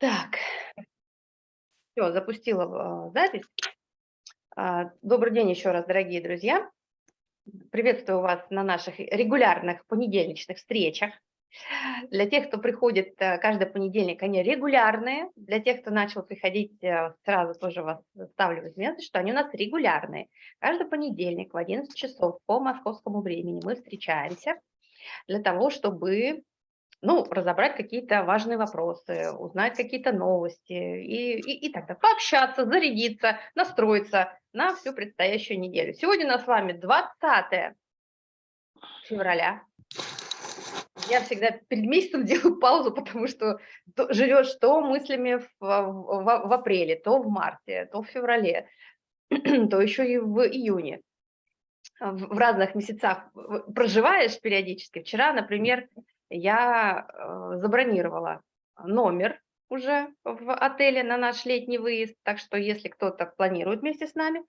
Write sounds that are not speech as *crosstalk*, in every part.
Так, все, запустила э, запись. А, добрый день еще раз, дорогие друзья. Приветствую вас на наших регулярных понедельничных встречах. Для тех, кто приходит э, каждый понедельник, они регулярные. Для тех, кто начал приходить, э, сразу тоже вас ставлю в известность, что они у нас регулярные. Каждый понедельник в 11 часов по московскому времени мы встречаемся для того, чтобы ну, разобрать какие-то важные вопросы, узнать какие-то новости и, и, и так далее. Пообщаться, зарядиться, настроиться на всю предстоящую неделю. Сегодня у нас с вами 20 февраля. Я всегда перед месяцем *laughs* делаю паузу, потому что живешь то мыслями в, в, в апреле, то в марте, то в феврале, *clears throat* то еще и в июне. В разных месяцах проживаешь периодически. Вчера, например, я э, забронировала номер уже в отеле на наш летний выезд, так что если кто-то планирует вместе с нами,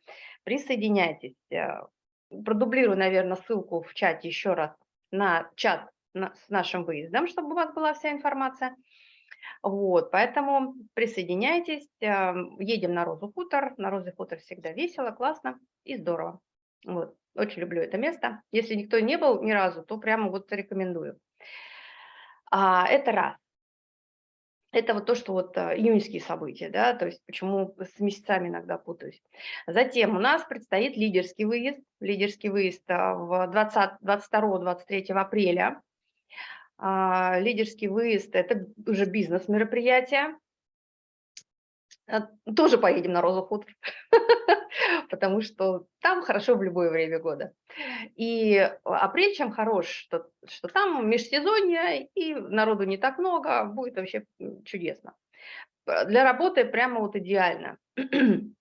присоединяйтесь. Э, продублирую, наверное, ссылку в чате еще раз на чат с нашим выездом, чтобы у вас была вся информация. Вот, поэтому присоединяйтесь, э, едем на Розу Хутор. На Розы Хутор всегда весело, классно и здорово. Вот, очень люблю это место. Если никто не был ни разу, то прямо вот рекомендую. А, это раз. Это вот то, что вот а, июньские события, да, то есть почему с месяцами иногда путаюсь. Затем у нас предстоит лидерский выезд, лидерский выезд а, в 22-23 апреля. Лидерский выезд – это уже бизнес-мероприятие, а, тоже поедем на Розу Хутор, *laughs* потому что там хорошо в любое время года. И апрель чем хорош, что, что там межсезонье, и народу не так много, будет вообще чудесно. Для работы прямо вот идеально. *clears throat*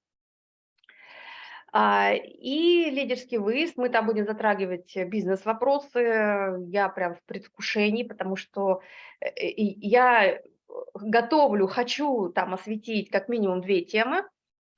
А, и лидерский выезд, мы там будем затрагивать бизнес-вопросы, я прям в предвкушении, потому что э, я готовлю, хочу там осветить как минимум две темы.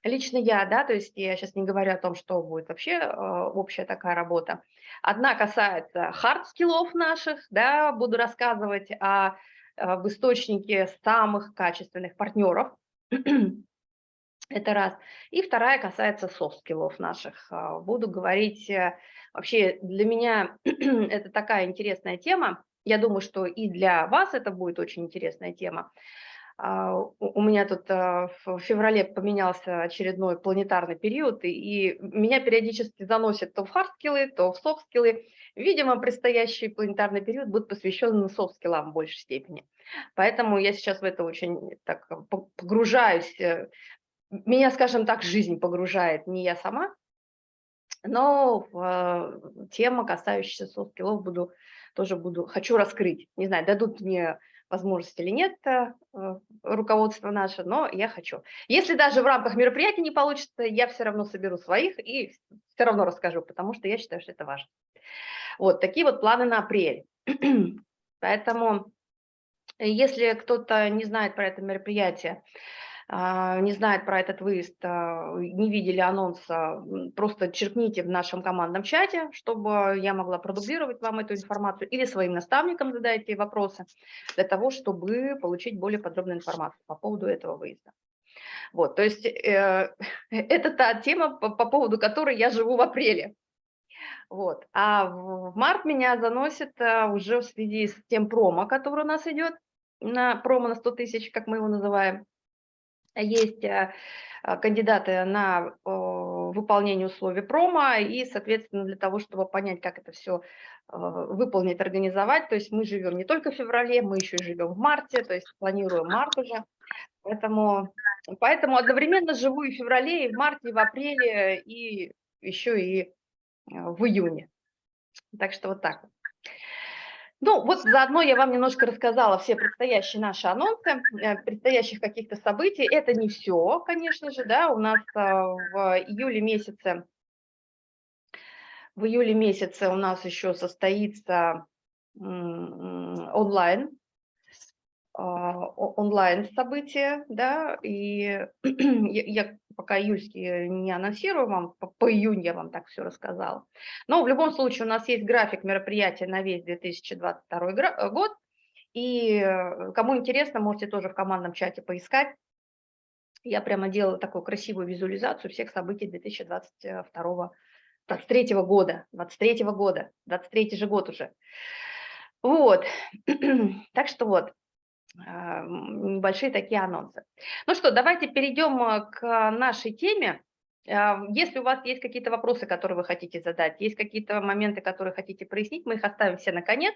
Лично я, да, то есть я сейчас не говорю о том, что будет вообще э, общая такая работа. Одна касается хард-скиллов наших, да, буду рассказывать о, об источнике самых качественных партнеров. *clears throat* Это раз. И вторая касается софт-скиллов наших. А, буду говорить, э, вообще для меня *clears throat* это такая интересная тема, я думаю, что и для вас это будет очень интересная тема. А, у меня тут а, в феврале поменялся очередной планетарный период, и меня периодически заносит то в хардскиллы, то в софтскиллы. Видимо, предстоящий планетарный период будет посвящен софтскиллам в большей степени. Поэтому я сейчас в это очень так погружаюсь. Э, меня, скажем так, жизнь погружает, не я сама, но тема, касающаяся софт-скиллов, буду тоже буду, хочу раскрыть. Не знаю, дадут мне возможность или нет э, руководство наше, но я хочу. Если даже в рамках мероприятия не получится, я все равно соберу своих и все равно расскажу, потому что я считаю, что это важно. Вот такие вот планы на апрель. *clears throat* Поэтому, если кто-то не знает про это мероприятие, не знает про этот выезд, а, не видели анонса, просто черкните в нашем командном чате, чтобы я могла продублировать вам эту информацию, или своим наставникам задайте вопросы, для того, чтобы получить более подробную информацию по поводу этого выезда. Вот, то есть э, *laughs* это та тема, по, по поводу которой я живу в апреле. Вот. А в март меня заносит а, уже в связи с тем промо, который у нас идет, на промо на 100 тысяч, как мы его называем, есть э, э, кандидаты на выполнение условий промо, и, соответственно, для того, чтобы понять, как это все э, выполнить, организовать, то есть мы живем не только в феврале, мы еще живем в марте, то есть планируем март уже, поэтому, поэтому одновременно живу и в феврале, и в марте, и в апреле, и еще и в июне. Так что вот так вот. Ну, вот заодно я вам немножко рассказала все предстоящие наши анонсы, э, предстоящих каких-то событий. Это не все, конечно же, да, у нас э, в июле месяце, в июле месяце у нас еще состоится онлайн, а, онлайн события, да, и *clears throat* я пока июльские не анонсирую вам, по, по июнь я вам так все рассказала. Но в любом случае у нас есть график мероприятия на весь 2022 год, И э, кому интересно, можете тоже в командном чате поискать. Я прямо делала такую красивую визуализацию всех событий 2022 23 года, 23 года, 23 же год уже. Вот, *clears throat* так что вот, небольшие такие анонсы. Ну что, давайте перейдем э, к нашей теме. А, если у вас есть какие-то вопросы, которые вы хотите задать, есть какие-то моменты, которые хотите прояснить, мы их оставим все на конец.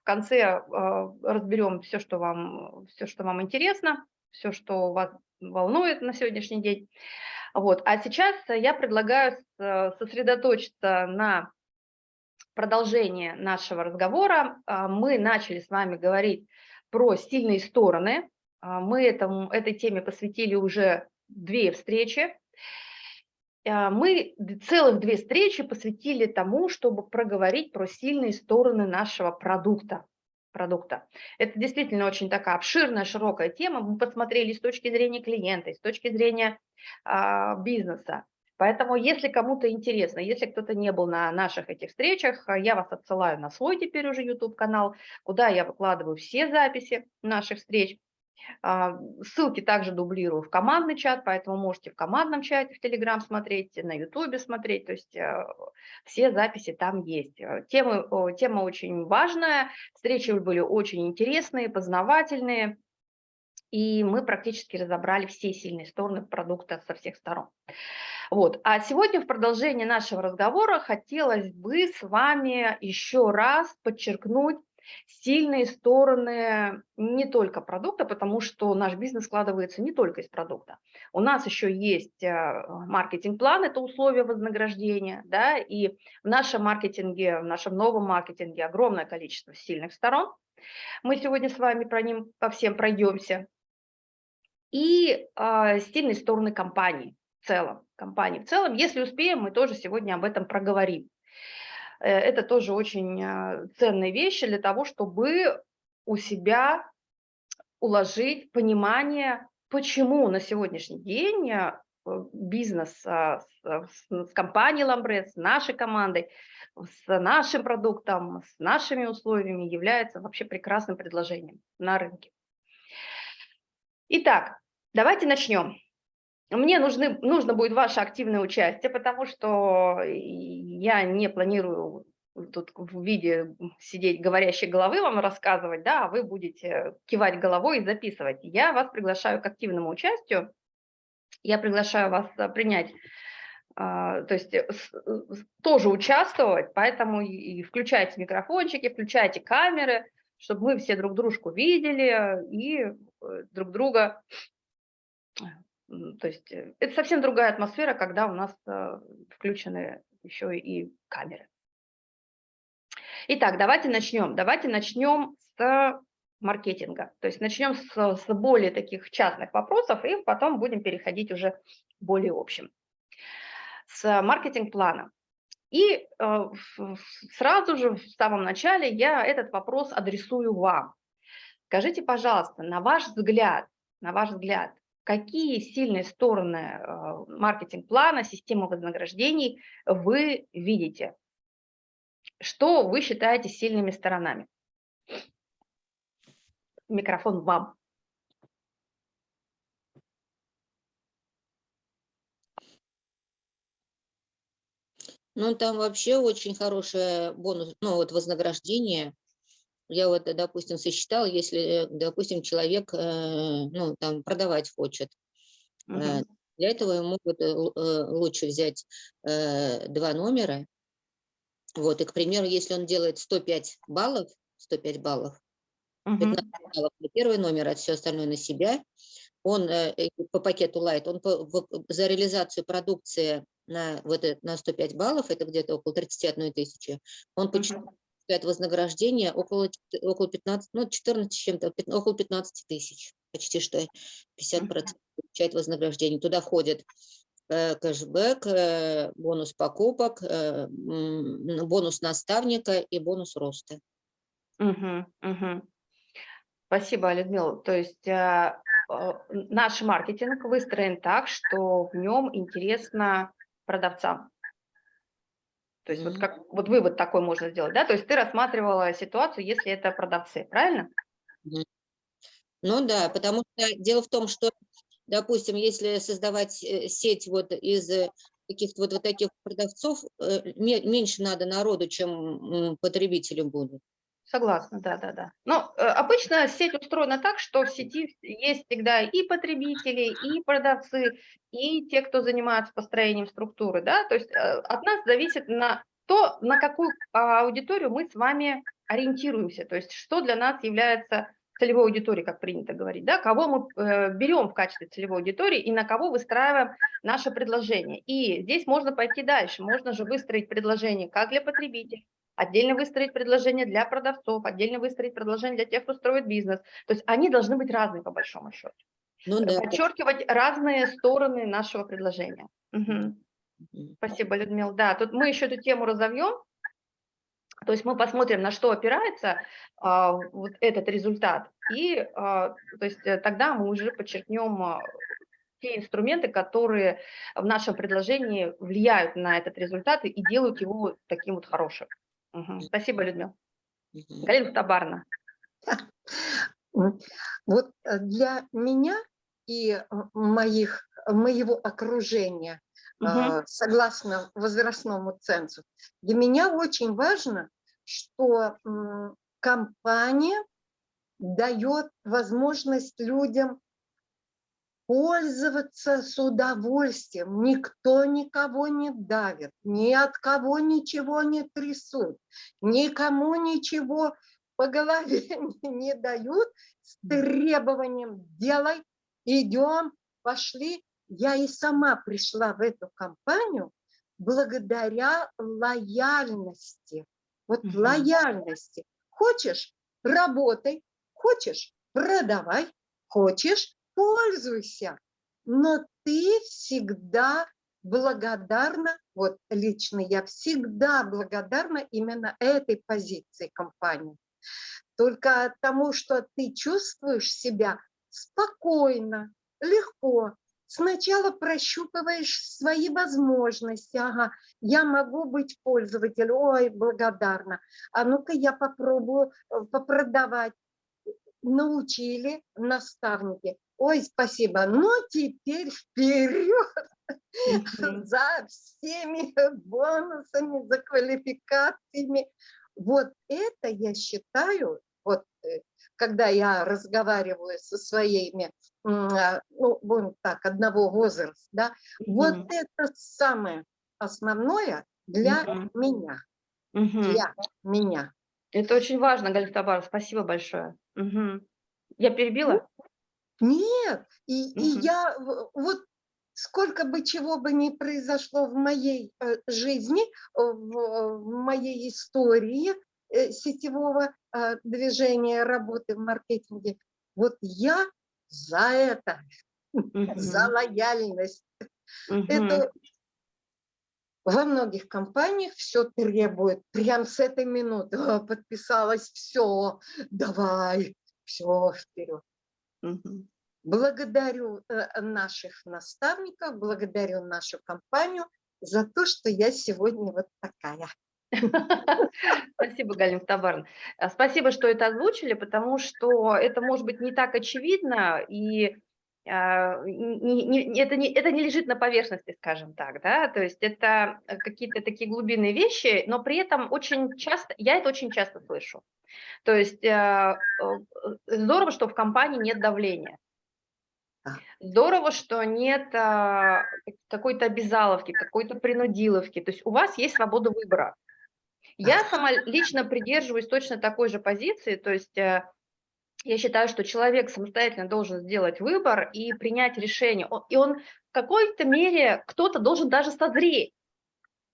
В конце а, разберем все, что вам, все, что вам интересно, все, что вас волнует на сегодняшний день. Вот. А сейчас я предлагаю сосредоточиться на продолжение нашего разговора. А, мы начали с вами говорить про сильные стороны. А, мы этому, этой теме посвятили уже две встречи. А, мы целых две встречи посвятили тому, чтобы проговорить про сильные стороны нашего продукта продукта. Это действительно очень такая обширная, широкая тема. Мы посмотрели с точки зрения клиента, с точки зрения а, бизнеса. Поэтому, если кому-то интересно, если кто-то не был на наших этих встречах, я вас отсылаю на свой теперь уже YouTube-канал, куда я выкладываю все записи наших встреч. А, ссылки также дублирую в командный чат, поэтому можете в командном чате в Telegram смотреть, на YouTube смотреть, то есть э, все записи там есть. Э, тема, тема очень важная, встречи были очень интересные, познавательные, и мы практически разобрали все сильные стороны продукта со всех сторон. Вот. А сегодня в продолжении нашего разговора хотелось бы с вами еще раз подчеркнуть сильные стороны не только продукта, потому что наш бизнес складывается не только из продукта. У нас еще есть э, маркетинг-план, это условия вознаграждения, да, и в нашем маркетинге, в нашем новом маркетинге огромное количество сильных сторон. Мы сегодня с вами про ним по всем пройдемся. И э, сильные стороны компании в целом, компании в целом. Если успеем, мы тоже сегодня об этом проговорим. Э, это тоже очень а, ценные вещи для того, чтобы у себя уложить понимание, почему на сегодняшний день а, бизнес с, с компанией Ламбрет, с нашей командой, с нашим продуктом, с нашими условиями является вообще прекрасным предложением на рынке. Итак, давайте начнем. Мне нужны, нужно будет ваше активное участие, потому что я не планирую тут в виде сидеть говорящей головы вам рассказывать, да, а вы будете кивать головой и записывать. Я вас приглашаю к активному участию. Я приглашаю вас а, принять, а, то есть тоже участвовать, поэтому и включайте микрофончики, включайте камеры, чтобы мы все друг дружку видели и э, друг друга то есть э, это совсем другая атмосфера, когда у нас э, включены еще и камеры. Итак, давайте начнем. Давайте начнем с маркетинга. То есть начнем с, с более таких частных вопросов и потом будем переходить уже более общим. С маркетинг-плана. И э, сразу же в самом начале я этот вопрос адресую вам. Скажите, пожалуйста, на ваш взгляд, на ваш взгляд, какие сильные стороны э, маркетинг-плана, системы вознаграждений вы видите? Что вы считаете сильными сторонами? Микрофон вам. Ну, там вообще очень хорошее бонус, ну, вот вознаграждение я вот, допустим, сосчитала, если, допустим, человек, э, ну, там, продавать хочет, угу. для этого ему э, лучше взять два номера, вот, и, к примеру, если он делает 105 баллов, 105 баллов, 15 баллов на первый номер, а все остальное на себя, он по пакету Light, он по, за реализацию продукции на, вот, на 105 баллов, это где-то около 31 тысячи, он по получает вознаграждение около, около 15, ну, 14 чем-то, около 15 тысяч, почти что 50% получает вознаграждение. Туда входит э, кэшбэк, э, бонус покупок, э, бонус наставника и бонус роста. Угу, угу. Спасибо, Людмила. То есть э, э, наш маркетинг выстроен так, что в нем интересно продавцам. То есть вот, как, вот вывод такой можно сделать, да? То есть ты рассматривала ситуацию, если это продавцы, правильно? Ну да, потому что дело в том, что, допустим, если создавать э, сеть вот из э, каких-то вот, вот таких продавцов, э, меньше надо народу, чем потребителям будут. Согласна, да, да, да. Но э, обычно сеть устроена так, что в сети есть всегда и потребители, и продавцы, и те, кто занимается построением структуры, да, то есть э, от нас зависит на то, на какую аудиторию мы с вами ориентируемся, то есть что для нас является целевой аудиторией, как принято говорить, да, кого мы э, берем в качестве целевой аудитории и на кого выстраиваем наше предложение. И здесь можно пойти дальше, можно же выстроить предложение как для потребителей, отдельно выстроить предложение для продавцов, отдельно выстроить предложение для тех, кто строит бизнес. То есть они должны быть разные по большому счету. Ну, да. Подчеркивать разные стороны нашего предложения. Угу. Спасибо, Людмила. Да, тут мы еще эту тему разовьем. То есть мы посмотрим, на что опирается а, вот этот результат, и а, то есть э, тогда мы уже подчеркнем а, те инструменты, которые в нашем предложении влияют на этот результат и делают его таким вот хорошим. Угу. Спасибо, Людмила. Угу. Галина Табарна. Вот э, для меня и э, моих, моего окружения, угу. согласно возрастному цензу, для меня очень важно, что компания дает возможность людям пользоваться с удовольствием. Никто никого не давит, ни от кого ничего не трясут, никому ничего по голове *laughs* не дают с требованием «делай, идем, пошли». Я и сама пришла в эту компанию благодаря лояльности. Вот угу. лояльности. Хочешь – работай, хочешь – продавай, хочешь пользуйся, но ты всегда благодарна, вот лично я всегда благодарна именно этой позиции компании. Только тому, что ты чувствуешь себя спокойно, легко, сначала прощупываешь свои возможности. Ага, я могу быть пользователем, ой, благодарна. А ну-ка я попробую э, попродавать. Научили наставники. Ой, спасибо. Ну, теперь вперед *laughs* за всеми бонусами, за квалификациями. Вот это я считаю, вот э, когда я разговариваю со своими, а, ну, будем так, одного возраста, да, вот это самое основное для меня. Для меня. Это очень важно, Галина Табарова, спасибо большое. Я перебила? Нет, и, угу. и я вот сколько бы чего бы ни произошло в моей э, жизни, в, в моей истории э, сетевого э, движения, работы в маркетинге, вот я за это, угу. *laughs* за лояльность. Угу. Это во многих компаниях все требует, прям с этой минуты подписалась, все, давай, все, вперед. Угу. Благодарю э, наших наставников, благодарю нашу компанию за то, что я сегодня вот такая. *laughs* Спасибо, Галина Табарна. А, спасибо, что это озвучили, потому что это может быть не так очевидно, и не, не, это, не, это не лежит на поверхности, скажем так, да, то есть это какие-то такие глубинные вещи, но при этом очень часто, я это очень часто слышу. То есть э, здорово, что в компании нет давления. Здорово, что нет а, какой-то обязаловки, какой-то принудиловки. То есть у вас есть свобода выбора. Я сама лично придерживаюсь точно такой же позиции. То есть а, я считаю, что человек самостоятельно должен сделать выбор и принять решение. И он в какой-то мере, кто-то должен даже созреть.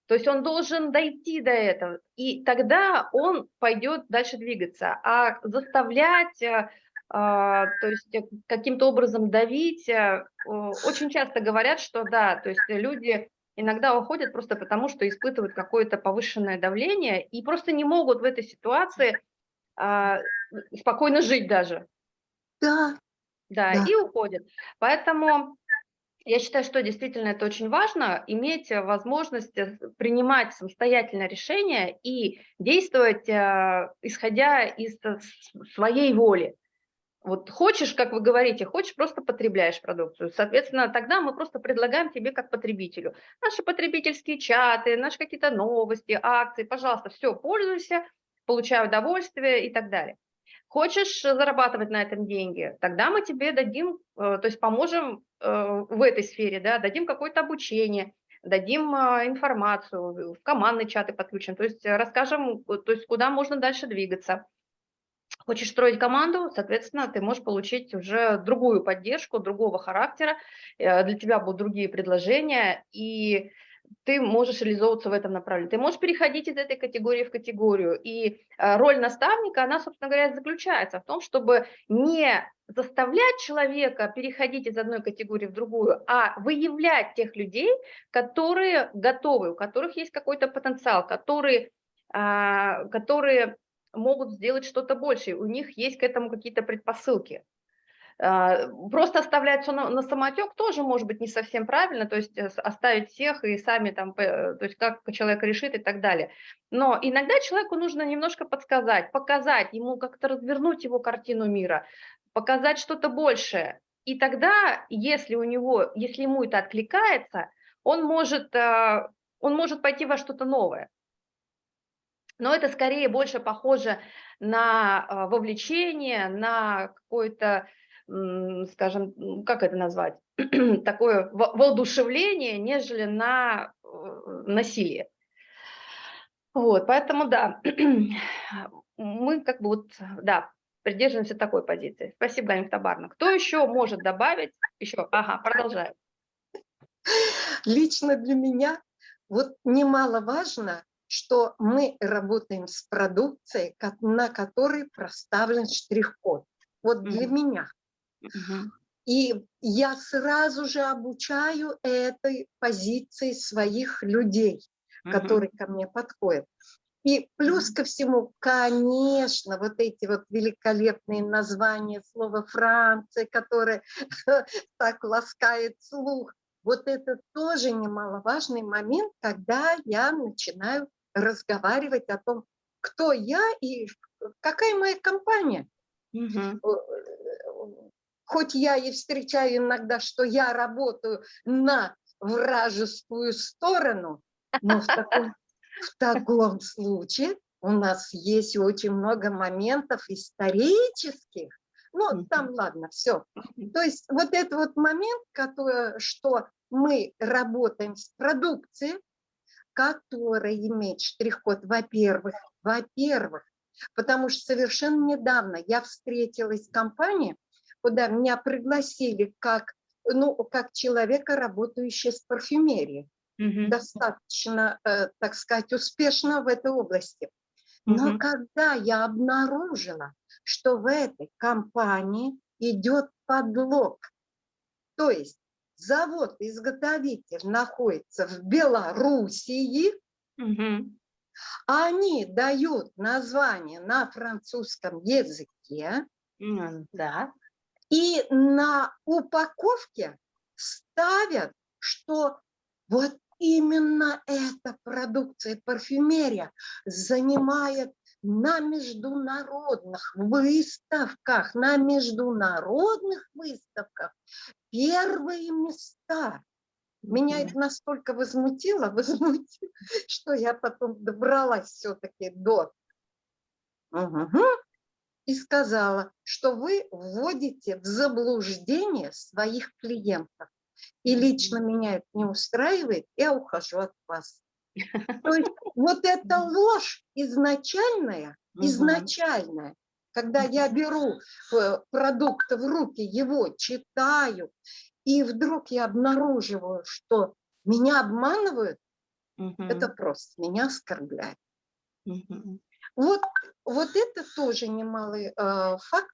То есть он должен дойти до этого, и тогда он пойдет дальше двигаться. А заставлять а, а, то есть э, каким-то образом давить. Э, очень часто говорят, что да, то есть люди иногда уходят просто потому, что испытывают какое-то повышенное давление и просто не могут в этой ситуации а, спокойно жить даже. Да. Да, да. и уходят. Поэтому я считаю, что действительно это очень важно, иметь возможность э, принимать самостоятельно решения и действовать, исходя из своей воли. Вот хочешь, как вы говорите, хочешь, просто потребляешь продукцию. Соответственно, тогда мы просто предлагаем тебе как потребителю. Наши потребительские чаты, наши какие-то новости, акции, пожалуйста, все, пользуйся, получай удовольствие и так далее. Хочешь зарабатывать на этом деньги, тогда мы тебе дадим, э, то есть поможем э, в этой сфере, да, дадим какое-то обучение, дадим а, информацию, в командные чаты подключим, то есть расскажем, то есть куда можно дальше двигаться. Хочешь строить команду, соответственно, ты можешь получить уже другую поддержку, другого характера, э, для тебя будут другие предложения, и ты можешь реализовываться в этом направлении. Ты можешь переходить из этой категории в категорию. И э, роль наставника, она, собственно говоря, заключается в том, чтобы не заставлять человека переходить из одной категории в другую, а выявлять тех людей, которые готовы, у которых есть какой-то потенциал, которые, а, которые могут сделать что-то большее, у них есть к этому какие-то предпосылки. А, просто оставлять все на, на самотек тоже может быть не совсем правильно, то есть э, оставить всех и сами там, то есть как человек решит и так далее. Но иногда человеку нужно немножко подсказать, показать ему, как-то развернуть его картину мира, показать что-то большее. И тогда, если у него, если ему это откликается, он может, а, он может пойти во что-то новое но это скорее больше похоже на вовлечение, на какое-то, скажем, как это назвать, *clears throat* такое воодушевление, нежели на э, насилие. Вот, поэтому да, *clears throat* мы как бы вот, да, придерживаемся такой позиции. Спасибо, Ганя Табарна. Кто еще может добавить? Еще, ага, продолжаю. Лично для меня вот немаловажно что мы работаем с продукцией, на которой проставлен штрих-код. Вот для mm -hmm. меня. И я сразу же обучаю этой позиции своих людей, которые ко мне подходят. И плюс ко всему, конечно, вот эти вот великолепные названия слова Франция, которое *laughs* так ласкает слух, вот это тоже немаловажный момент, когда я начинаю разговаривать о том, кто я и какая моя компания. Угу. Хоть я и встречаю иногда, что я работаю на вражескую сторону, но в таком, в таком случае у нас есть очень много моментов исторических. Ну, там, ладно, все. То есть вот этот вот момент, который, что мы работаем с продукцией, которая имеет штрих-код, во-первых, во-первых, потому что совершенно недавно я встретилась с компанией, куда меня пригласили как, ну, как человека, работающего с парфюмерией, угу. достаточно, э, так сказать, успешно в этой области. Но угу. когда я обнаружила, что в этой компании идет подлог, то есть завод-изготовитель находится в Белоруссии, угу. они дают название на французском языке, да. И на упаковке ставят, что вот именно эта продукция парфюмерия занимает на международных выставках, на международных выставках первые места. Меня это настолько возмутило, *laughs* возмутило, что я потом добралась все-таки до угу. И сказала, что вы вводите в заблуждение своих клиентов. И лично меня это не устраивает, я ухожу от вас. То есть *laughs* вот эта ложь изначальная, изначальная, когда я беру э, продукт в руки, его читаю, и вдруг я обнаруживаю, что меня обманывают, угу. это просто меня оскорбляет. Угу. Вот, вот это тоже немалый э, факт,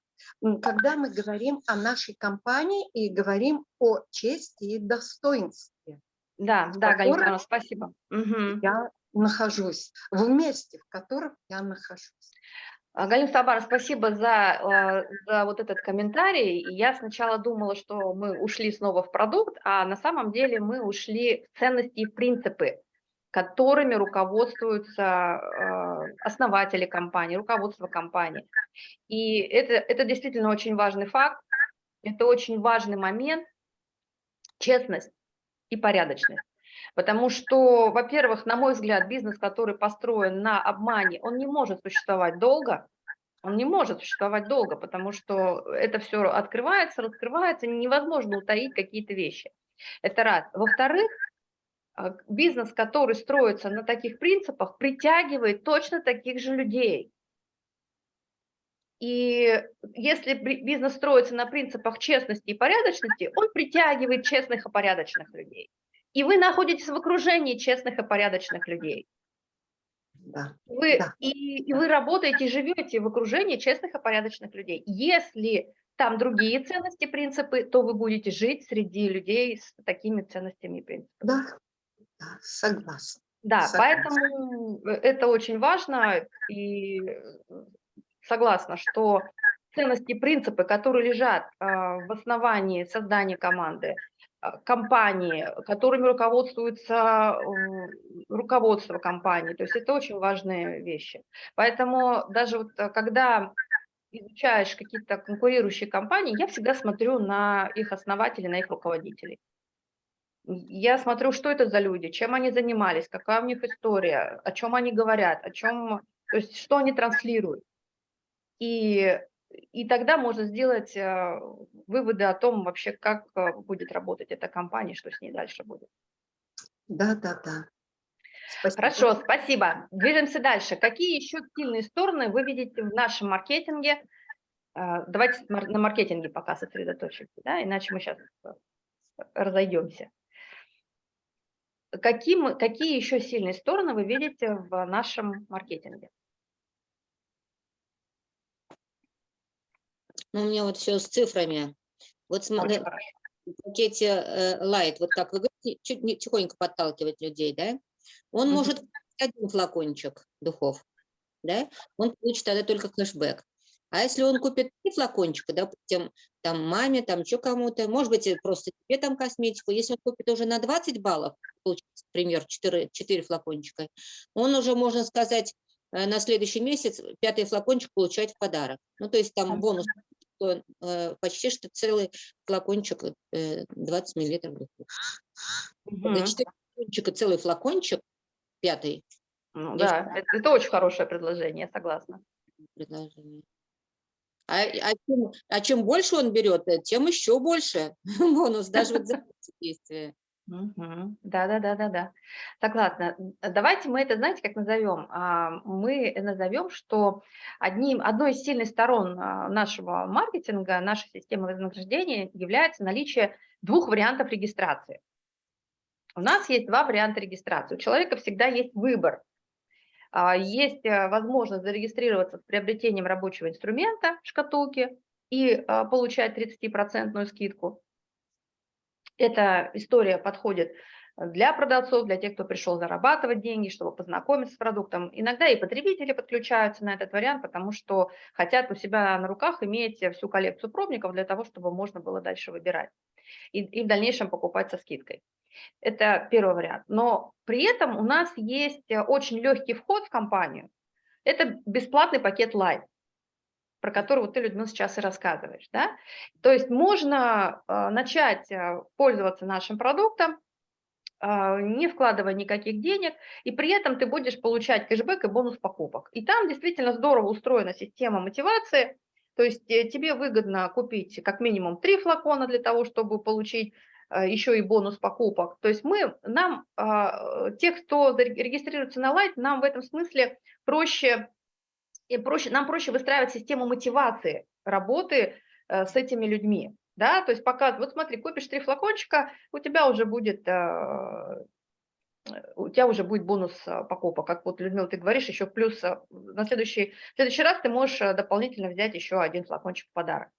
когда мы говорим о нашей компании и говорим о чести и достоинстве. Да, да, Галина, спасибо. Угу. Я нахожусь, в месте, в котором я нахожусь. А, Галина Сабар, спасибо за, а, за вот этот комментарий. Я сначала думала, что мы ушли снова в продукт, а на самом деле мы ушли в ценности и принципы, которыми руководствуются э, основатели компании, руководство компании. И это, это действительно очень важный факт, это очень важный момент, честность и порядочность. Потому что, во-первых, на мой взгляд, бизнес, который построен на обмане, он не может существовать долго, он не может существовать долго, потому что это все открывается, раскрывается, невозможно утаить какие-то вещи. Это раз. Во-вторых, бизнес, который строится на таких принципах, притягивает точно таких же людей. И если бизнес строится на принципах честности и порядочности, он притягивает честных и порядочных людей. И вы находитесь в окружении честных и порядочных людей. Да. Вы, да. И, и вы работаете, живете в окружении честных и порядочных людей. Если там другие ценности, принципы, то вы будете жить среди людей с такими ценностями и принципами. Да, да согласна. Да, согласна. поэтому это очень важно и согласна, что ценности и принципы, которые лежат а, в основании создания команды, а, компании, которыми руководствуется руководство компании. То есть это очень важные вещи. Поэтому даже вот а, когда изучаешь какие-то конкурирующие компании, я всегда смотрю на их основателей, на их руководителей. Я смотрю, что это за люди, чем они занимались, какая у них история, о чем они говорят, о чем, то есть что они транслируют. И, и тогда можно сделать э, выводы о том вообще, как э, будет работать эта компания, что с ней дальше будет. Да, да, да. Спасибо. Хорошо, спасибо. Движемся дальше. Какие еще сильные стороны вы видите в нашем маркетинге? Э, давайте на маркетинге пока сосредоточимся, да, иначе мы сейчас разойдемся. Какие, какие еще сильные стороны вы видите в нашем маркетинге? Ну, у меня вот все с цифрами. Вот смотри, в пакете э, Light, вот как вы говорите, чуть не, тихонько подталкивать людей, да? Он mm -hmm. может один флакончик духов, да? Он получит тогда только кэшбэк. А если он купит три флакончика, допустим, там маме, там что кому-то, может быть, просто тебе там косметику, если он купит уже на 20 баллов, получится, например, 4, 4 флакончика, он уже, можно сказать, э, на следующий месяц пятый флакончик получает в подарок. Ну, то есть там бонус что э, почти что целый флакончик, э, 20 миллилитров. Угу. 4 флакончика, целый флакончик, пятый. Ну, да, это, это очень хорошее предложение, согласна. Предложение. А, а, чем, а чем больше он берет, э, тем еще больше *laughs* бонус, даже вот за действие. Да, да, да, да, да. Согласна. Давайте мы это, знаете, как назовем? А, мы назовем, что одним, одной из сильных сторон а, нашего маркетинга, нашей системы вознаграждения является наличие двух вариантов регистрации. У нас есть два варианта регистрации. У человека всегда есть выбор. А, есть э, возможность зарегистрироваться с приобретением рабочего инструмента, шкатулки, и получать 30% скидку. Эта история подходит для продавцов, для тех, кто пришел зарабатывать деньги, чтобы познакомиться с продуктом. Иногда и потребители подключаются на этот вариант, потому что хотят у себя на руках иметь всю коллекцию пробников для того, чтобы можно было дальше выбирать и, и в дальнейшем покупать со скидкой. Это первый вариант. Но при этом у нас есть очень легкий вход в компанию. Это бесплатный пакет Light про который вот ты, Людмила, сейчас и рассказываешь. Да? То есть можно э, начать э, пользоваться нашим продуктом, э, не вкладывая никаких денег, и при этом ты будешь получать кэшбэк и бонус покупок. И там действительно здорово устроена система мотивации, то есть тебе выгодно купить как минимум три флакона для того, чтобы получить еще и бонус покупок. То есть мы, нам, тех, кто регистрируется на Light, нам в этом смысле проще и проще, нам проще выстраивать систему мотивации работы э, с этими людьми. Да? То есть пока, вот смотри, купишь три флакончика, у тебя уже будет, э, у тебя уже будет бонус э, покупок. Как вот, Людмила, ты говоришь, еще плюс на следующий, в следующий раз ты можешь дополнительно взять еще один флакончик в подарок.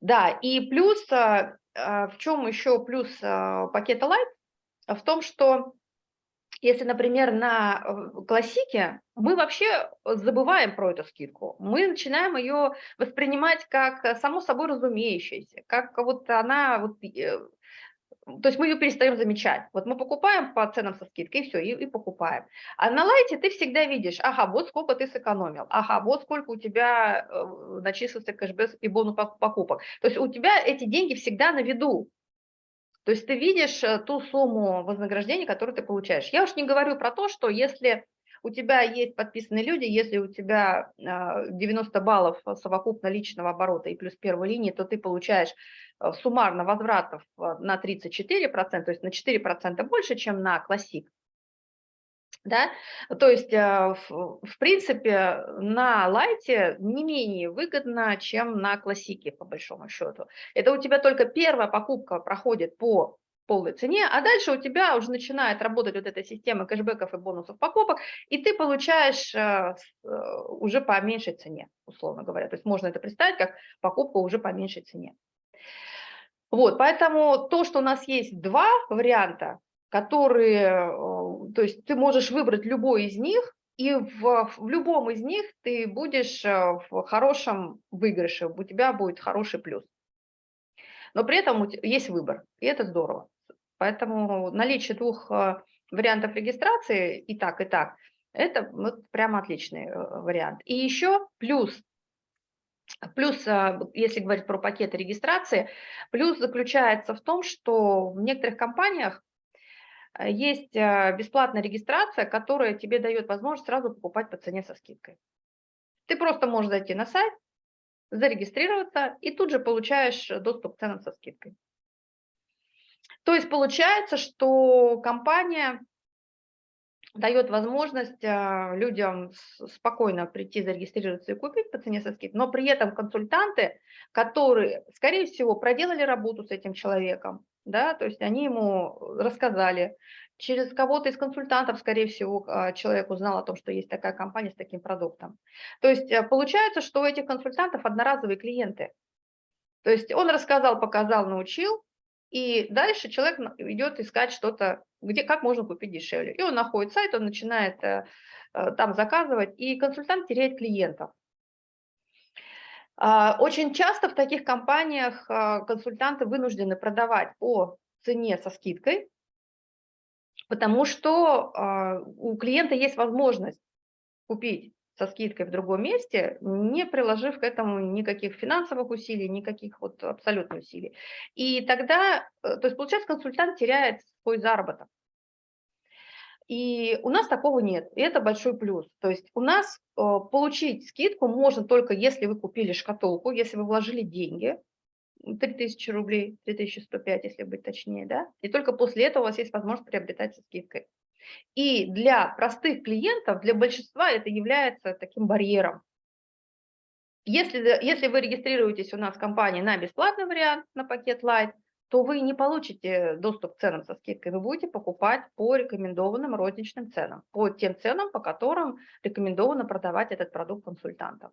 Да, и плюс, в чем еще плюс пакета Light? В том, что если, например, на э, классике, мы вообще забываем про эту скидку. Мы начинаем ее воспринимать как само собой разумеющееся, как вот она вот, э, то есть мы ее перестаем замечать. Вот мы покупаем по ценам со скидкой, и все, и, и покупаем. А на лайте ты всегда видишь, ага, вот сколько ты сэкономил, ага, вот сколько у тебя э, начислился кэшбэк и бонус покупок. То есть у тебя эти деньги всегда на виду. То есть ты видишь э, ту сумму вознаграждения, которую ты получаешь. Я уж не говорю про то, что если у тебя есть подписанные люди, если у тебя 90 а, баллов совокупно личного оборота и плюс первой линии, то ты получаешь э, суммарно возвратов э, на 34%, то есть на 4% больше, чем на классик. Да? То есть, э, в принципе, на лайте не менее выгодно, чем на классике, по большому счету. Это у тебя только первая покупка проходит по полной цене, а дальше у тебя уже начинает работать вот эта система кэшбэков и бонусов покупок, и ты получаешь э, э, уже по меньшей цене, условно говоря. То есть можно это представить как покупку уже по меньшей цене. Вот, поэтому то, что у нас есть два варианта, которые, то есть ты можешь выбрать любой из них, и в, в любом из них ты будешь в хорошем выигрыше, у тебя будет хороший плюс. Но при этом есть выбор, и это здорово. Поэтому наличие двух э, вариантов регистрации и так, и так, это вот прямо отличный э, вариант. И еще плюс, плюс, э, если говорить про пакеты регистрации, плюс заключается в том, что в некоторых компаниях есть бесплатная регистрация, которая тебе дает возможность сразу покупать по цене со скидкой. Ты просто можешь зайти на сайт, зарегистрироваться и тут же получаешь доступ к ценам со скидкой. То есть получается, что компания дает возможность а, людям спокойно прийти, зарегистрироваться и купить по цене со скидкой, но при этом консультанты, которые, скорее всего, проделали работу с этим человеком, да, то есть они ему рассказали, через кого-то из консультантов, скорее всего, а, человек узнал о том, что есть такая компания с таким продуктом. То есть э, получается, что у этих консультантов одноразовые клиенты. То есть он рассказал, показал, научил, и дальше человек идет искать что-то, где, как можно купить дешевле. И он находит сайт, он начинает э, э, там заказывать, и консультант теряет клиентов. А, очень часто в таких компаниях а, консультанты вынуждены продавать по цене со скидкой, потому что а, у клиента есть возможность купить со скидкой в другом месте, не приложив к этому никаких финансовых усилий, никаких вот абсолютно усилий. И тогда, э, то есть получается, консультант теряет свой заработок. И у нас такого нет, и это большой плюс. То есть у нас э, получить скидку можно только если вы купили шкатулку, если вы вложили деньги, 3000 рублей, 3105, если быть точнее, да, и только после этого у вас есть возможность приобретать со скидкой. И для простых клиентов, для большинства это является таким барьером. Если, если вы регистрируетесь у нас в компании на бесплатный вариант, на пакет Light, то вы не получите доступ к ценам со скидкой, вы будете покупать по рекомендованным розничным ценам, по тем ценам, по которым рекомендовано продавать этот продукт консультантам.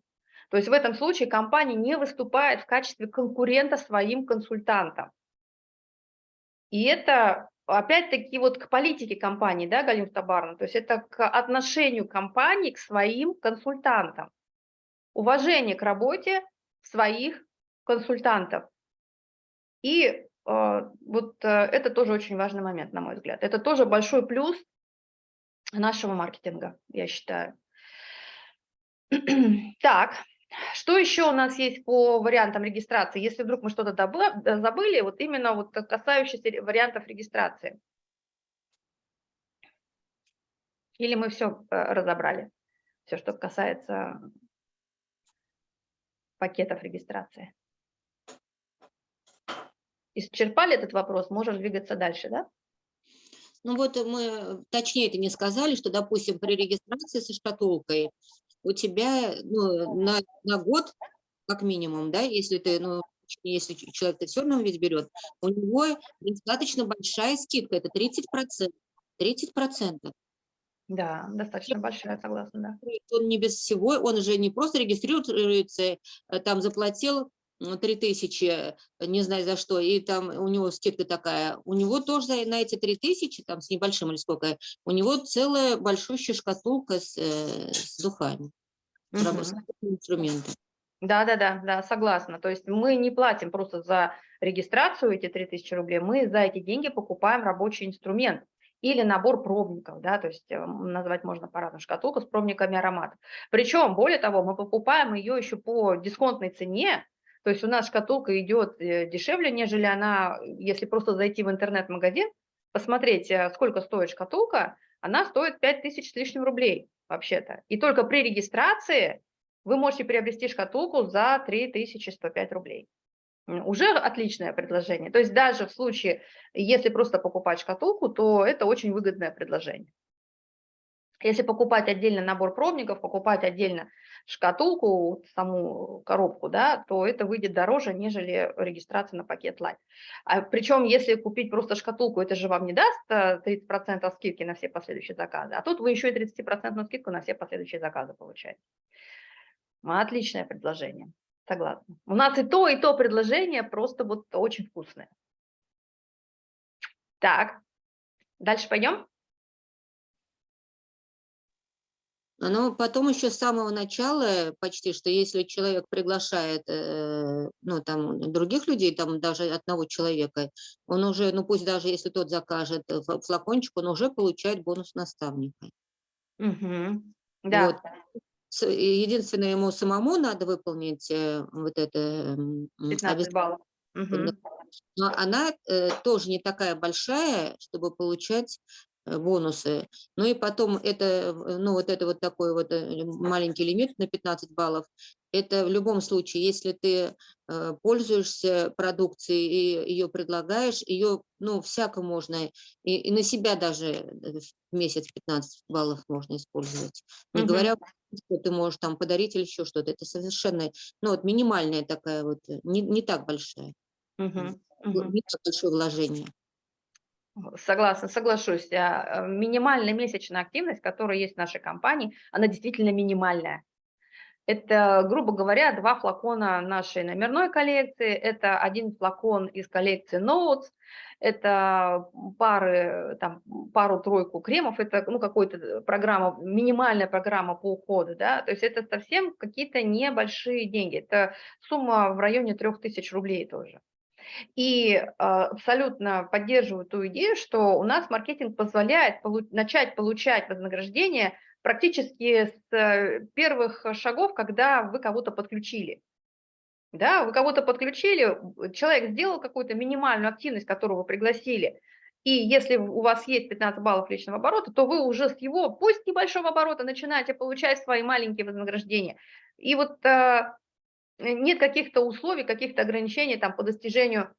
То есть в этом случае компания не выступает в качестве конкурента своим консультантам. И это опять-таки вот к политике компании, да, Галина Табарна, то есть это к отношению компании к своим консультантам, уважение к работе своих консультантов. И вот э, это тоже очень важный момент, на мой взгляд. Это тоже большой плюс нашего маркетинга, я считаю. *clears throat* Так, что еще у нас есть по вариантам регистрации? Если вдруг мы что-то забыли, вот именно вот касающиеся вариантов регистрации. Или мы все э, разобрали, все, что касается пакетов регистрации. Исчерпали этот вопрос, можем двигаться дальше, да? Ну вот мы точнее это не сказали, что, допустим, при регистрации со шкатулкой у тебя ну, на, на год, как минимум, да, если ты, ну, если человек все равно ведь берет, у него достаточно большая скидка, это 30%. 30%. Да, достаточно большая, согласна, да. Он не без всего, он же не просто регистрируется, э, там заплатил 3000, не знаю за что, и там у него скидка такая, у него тоже на эти 3000, там с небольшим или сколько, у него целая большущая шкатулка с, э, с духами, угу. инструментом. Да, да, да, да, согласна. То есть мы не платим просто за регистрацию, эти 3000 рублей, мы за эти деньги покупаем рабочий инструмент или набор пробников, да, то есть э, назвать можно по-разному шкатулку с пробниками ароматов. Причем, более того, мы покупаем ее еще по дисконтной цене, то есть у нас шкатулка идет э, дешевле, нежели она, если просто зайти в интернет-магазин, посмотреть, э, сколько стоит шкатулка, она стоит 5000 с лишним рублей вообще-то. И только при регистрации вы можете приобрести шкатулку за 3105 рублей. Уже отличное предложение. То есть даже в случае, если просто покупать шкатулку, то это очень выгодное предложение. Если покупать отдельно набор пробников, покупать отдельно шкатулку, саму коробку, да, то это выйдет дороже, нежели регистрация на пакет Light. А, причем, если купить просто шкатулку, это же вам не даст 30% э, скидки на все последующие заказы, а тут вы еще и 30% скидку на все последующие заказы получаете. Отличное предложение, согласна. У нас и то, и то предложение просто вот очень вкусное. Так, дальше пойдем? Но потом еще с самого начала почти, что если человек приглашает э, ну, там, других людей, там даже одного человека, он уже, ну пусть даже если тот закажет э, флакончик, он уже получает бонус наставника. Угу. Да. Вот. Единственное, ему самому надо выполнить э, вот это... 15 баллов. Угу. Но она тоже не такая большая, чтобы получать Э, бонусы. Ну и потом это, ну вот это вот такой вот э, маленький лимит на 15 баллов. Это в любом случае, если ты э, пользуешься продукцией и ее предлагаешь, ее, ну, всяко можно, и, и на себя даже в месяц 15 баллов можно использовать. Не угу. говоря, что ты можешь там подарить или еще что-то. Это совершенно, ну вот минимальная такая вот, не, не так большая. Угу. Угу. Не так большое вложение. Согласна, соглашусь. А, э, минимальная месячная активность, которая есть в нашей компании, она действительно минимальная. Это, грубо говоря, два флакона нашей номерной коллекции, это один флакон из коллекции Notes, это пары, там, пару-тройку кремов, это ну, какая-то программа, минимальная программа по уходу, да, то есть это совсем какие-то небольшие деньги, это сумма в районе 3000 рублей тоже. И а, абсолютно поддерживаю ту идею, что у нас маркетинг позволяет начать получать вознаграждение практически с э, первых шагов, когда вы кого-то подключили. Да, вы кого-то подключили, человек сделал какую-то минимальную активность, которую вы пригласили, и если у вас есть 15 баллов личного оборота, то вы уже с его, пусть небольшого оборота, начинаете получать свои маленькие вознаграждения. И вот Э, нет каких-то условий, каких-то ограничений там, по достижению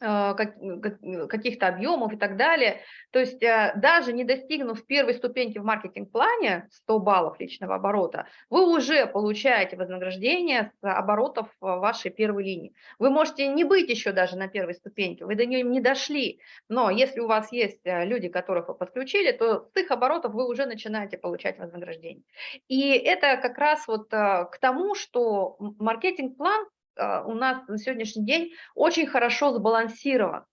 каких-то объемов и так далее. То есть э, даже не достигнув первой ступеньки в маркетинг-плане 100 баллов личного оборота, вы уже получаете вознаграждение с оборотов вашей первой линии. Вы можете не быть еще даже на первой ступеньке, вы до нее не дошли, но если у вас есть э, люди, которых вы подключили, то с их оборотов вы уже начинаете получать вознаграждение. И это как раз вот к тому, что маркетинг-план а, у нас на сегодняшний день очень хорошо сбалансирован,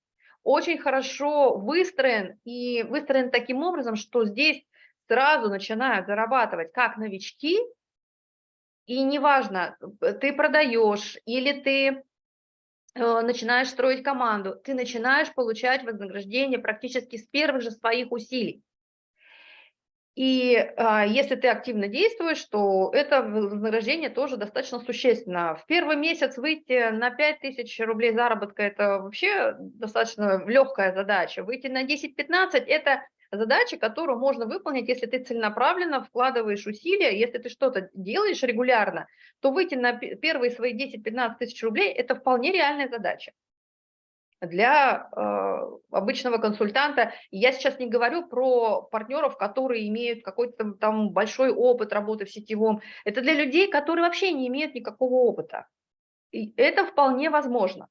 очень хорошо выстроен и выстроен таким образом, что здесь сразу начинают зарабатывать как новички, и неважно, ты продаешь или ты э, начинаешь строить команду, ты начинаешь получать вознаграждение практически с первых же своих усилий. И а, если ты активно действуешь, то это вознаграждение тоже достаточно существенно. В первый месяц выйти на 5000 рублей заработка – это вообще достаточно легкая задача. Выйти на 10-15 – это задача, которую можно выполнить, если ты целенаправленно вкладываешь усилия, если ты что-то делаешь регулярно, то выйти на первые свои 10-15 тысяч рублей – это вполне реальная задача для э, обычного консультанта. Я сейчас не говорю про партнеров, которые имеют какой-то там большой опыт работы в сетевом. Это для людей, которые вообще не имеют никакого опыта. И это вполне возможно.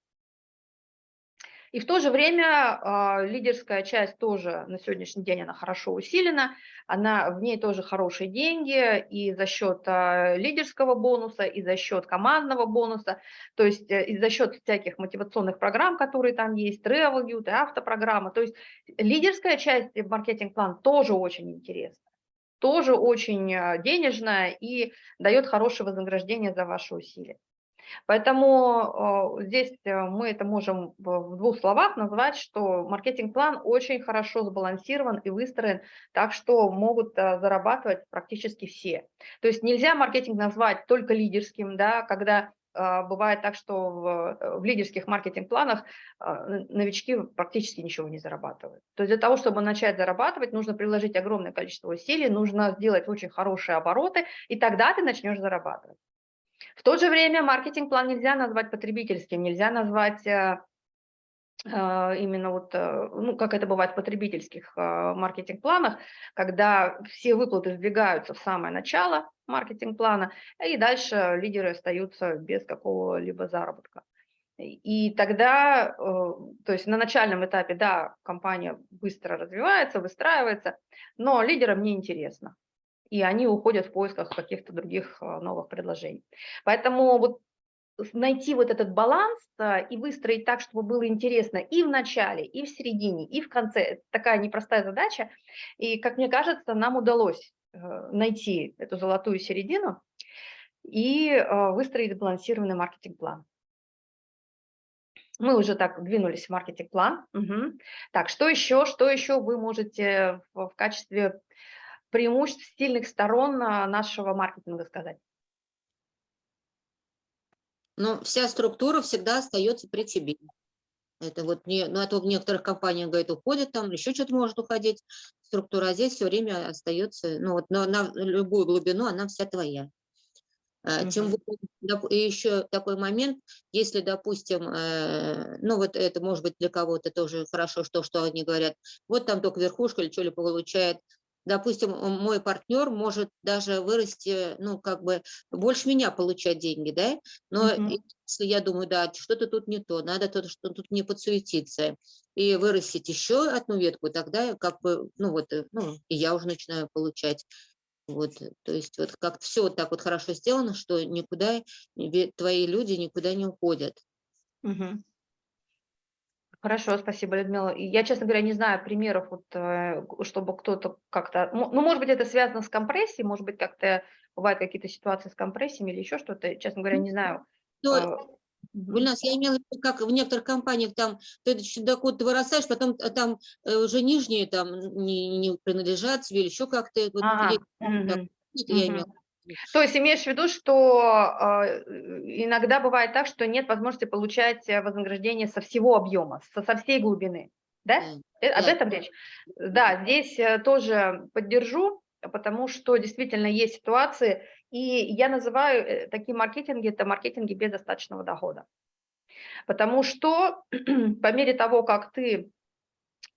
И в то же время э, лидерская часть тоже на сегодняшний день она хорошо усилена, она, в ней тоже хорошие деньги и за счет э, лидерского бонуса, и за счет командного бонуса, то есть э, и за счет всяких мотивационных программ, которые там есть, travel youth, автопрограмма. То есть лидерская часть маркетинг-план тоже очень интересна, тоже очень денежная и дает хорошее вознаграждение за ваши усилия. Поэтому э, здесь э, мы это можем в двух словах назвать, что маркетинг-план очень хорошо сбалансирован и выстроен так, что могут э, зарабатывать практически все. То есть нельзя маркетинг назвать только лидерским, да, когда бывает так, что в, в лидерских маркетинг-планах новички практически ничего не зарабатывают. То есть для того, чтобы начать зарабатывать, нужно приложить огромное количество усилий, нужно сделать очень хорошие обороты, и тогда ты начнешь зарабатывать. В то же время маркетинг-план нельзя назвать потребительским, нельзя назвать э, э, именно вот, э, ну, как это бывает в потребительских маркетинг-планах, когда все выплаты сдвигаются в самое начало маркетинг-плана, и дальше лидеры остаются без какого-либо заработка. И тогда, то есть на начальном этапе, да, компания быстро развивается, выстраивается, но лидерам не интересно и они уходят в поисках каких-то других а, новых предложений. Поэтому вот найти вот этот баланс а, и выстроить так, чтобы было интересно и в начале, и в середине, и в конце. Это такая непростая задача. И, как мне кажется, нам удалось э, найти эту золотую середину и а, выстроить сбалансированный маркетинг-план. Мы уже так двинулись в маркетинг-план. Угу. Так, что еще, что еще вы можете в качестве преимуществ, сильных сторон а, нашего маркетинга сказать? Но вся структура всегда остается при тебе. Это вот не, ну, это в некоторых компаниях, говорит, уходит там, еще что-то может уходить. Структура а здесь все время остается, ну вот на, на любую глубину она вся твоя. Тем более, и еще такой момент, если, допустим, э, ну вот это может быть для кого-то тоже хорошо, что, что они говорят, вот там только верхушка или что-ли получает, допустим, мой партнер может даже вырасти, ну, как бы, больше меня получать деньги, да, но mm -hmm. если я думаю, да, что-то тут не то, надо тут, что тут не подсуетиться, и вырастить еще одну ветку, тогда как бы, ну, вот, э, ну, и я уже начинаю получать. Вот, то есть вот как все вот так вот хорошо сделано, что никуда, твои люди никуда не уходят. Угу. Хорошо, спасибо, Людмила. Я, честно говоря, не знаю примеров, вот, э, чтобы кто-то как-то... Ну, может быть, это связано с компрессией, может быть, как-то бывают какие-то ситуации с компрессиями или еще что-то. Честно говоря, не знаю. Но, у нас, я имела в виду, как в некоторых компаниях, там, ты доход ты вырастаешь, потом э, там э, уже нижние там не, не принадлежат тебе, или еще как-то. Вот, ага. угу. это я имела то есть имеешь в виду, что э, иногда бывает так, что нет возможности получать э, вознаграждение со всего объема, со, со всей глубины, да? Mm. Об этом речь? Да, здесь э, тоже поддержу, потому что действительно есть ситуации, и я называю такие маркетинги, это маркетинги без достаточного дохода. Потому что *clears throat* по мере того, как ты а,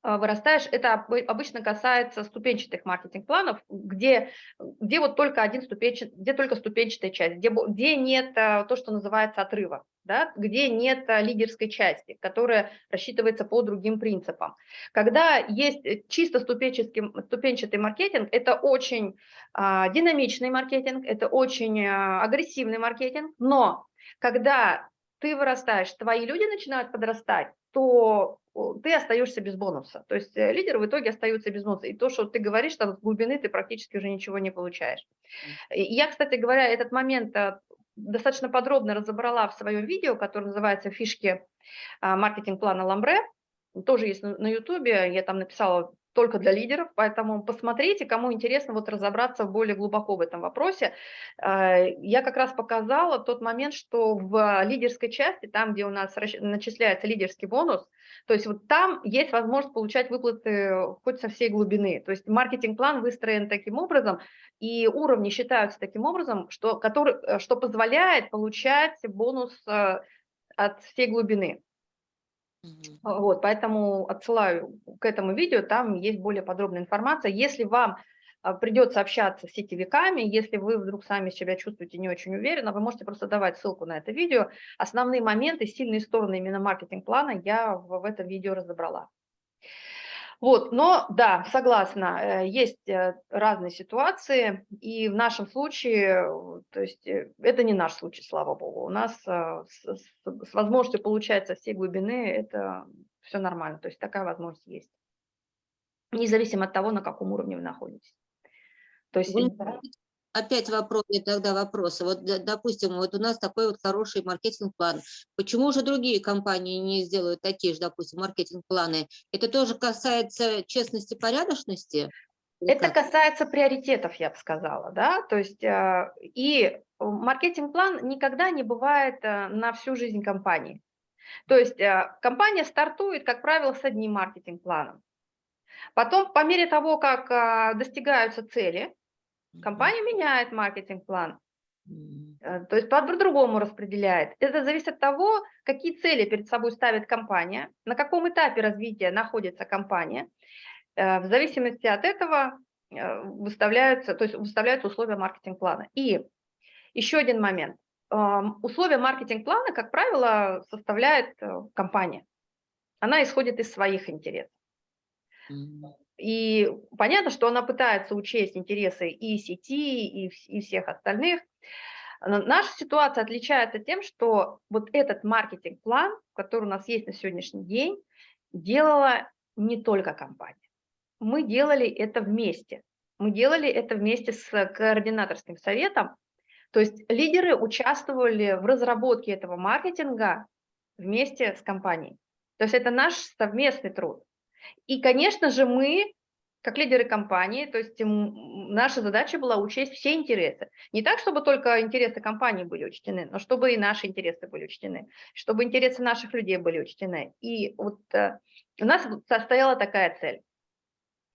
вырастаешь, это обычно касается ступенчатых маркетинг-планов, где, где вот только один ступенчатый, где только ступенчатая часть, где, где нет а, то, что называется отрыва, да, где нет а, лидерской части, которая рассчитывается по другим принципам. Когда есть э, чисто ступенчатый, ступенчатый маркетинг, это очень а, динамичный маркетинг, это очень а, агрессивный маркетинг, но когда ты вырастаешь, твои люди начинают подрастать, то ты остаешься без бонуса. То есть э, лидеры в итоге остаются без бонуса. И то, что ты говоришь, там с глубины ты практически уже ничего не получаешь. Я, кстати говоря, этот момент э, достаточно подробно разобрала в своем видео, которое называется «Фишки а, маркетинг-плана Ламбре». Тоже есть на ютубе, я там написала только для лидеров, поэтому посмотрите, кому интересно вот разобраться более глубоко в этом вопросе. Э, я как раз показала тот момент, что в лидерской части, там, где у нас начисляется лидерский бонус, то есть вот там есть возможность получать выплаты хоть со всей глубины. То есть маркетинг-план выстроен таким образом, и уровни считаются таким образом, что, который, э, что позволяет получать бонус э, от всей глубины. Вот, поэтому отсылаю к этому видео, там есть более подробная информация. Если вам а, придется общаться с сетевиками, если вы вдруг сами себя чувствуете не очень уверенно, вы можете просто давать ссылку на это видео. Основные моменты, сильные стороны именно маркетинг-плана я в этом видео разобрала. Вот, но да, согласна, э, есть э, разные ситуации, и в нашем случае, то есть э, это не наш случай, слава богу, у нас с, с возможностью получать со всей глубины это все нормально, то есть такая возможность есть, независимо от того, на каком уровне вы находитесь. То есть... Вы, опять вопрос, тогда вопросы. Вот, допустим, вот у нас такой вот хороший маркетинг-план. Почему же другие компании не сделают такие же, допустим, маркетинг-планы? Это тоже касается честности, порядочности? Это касается приоритетов, я бы сказала, да, то есть э, и маркетинг-план никогда не бывает э, на всю жизнь компании. То есть э, компания стартует, как правило, с одним маркетинг-планом. Потом, по мере того, как э, достигаются цели, компания меняет маркетинг-план, э, то есть по-другому распределяет. Это зависит от того, какие цели перед собой ставит компания, на каком этапе развития находится компания. Э, В зависимости от этого э, выставляются, то есть выставляются условия маркетинг-плана. И еще один момент. Ам, Условия маркетинг-плана, как правило, составляет компания. Она исходит из своих интересов. И понятно, что она пытается учесть интересы и сети, и, и всех остальных. Но Наша ситуация отличается тем, что вот этот маркетинг-план, который у нас есть на сегодняшний день, делала не только компания. Мы делали это вместе. Мы делали это вместе с координаторским советом. То есть лидеры участвовали в разработке этого маркетинга вместе с компанией. То есть это наш совместный труд. И, конечно же, мы, как лидеры компании, то есть наша задача была учесть все интересы. Не так, чтобы только интересы компании были учтены, но чтобы и наши интересы были учтены, чтобы интересы наших людей были учтены. И вот э, у нас состояла такая цель.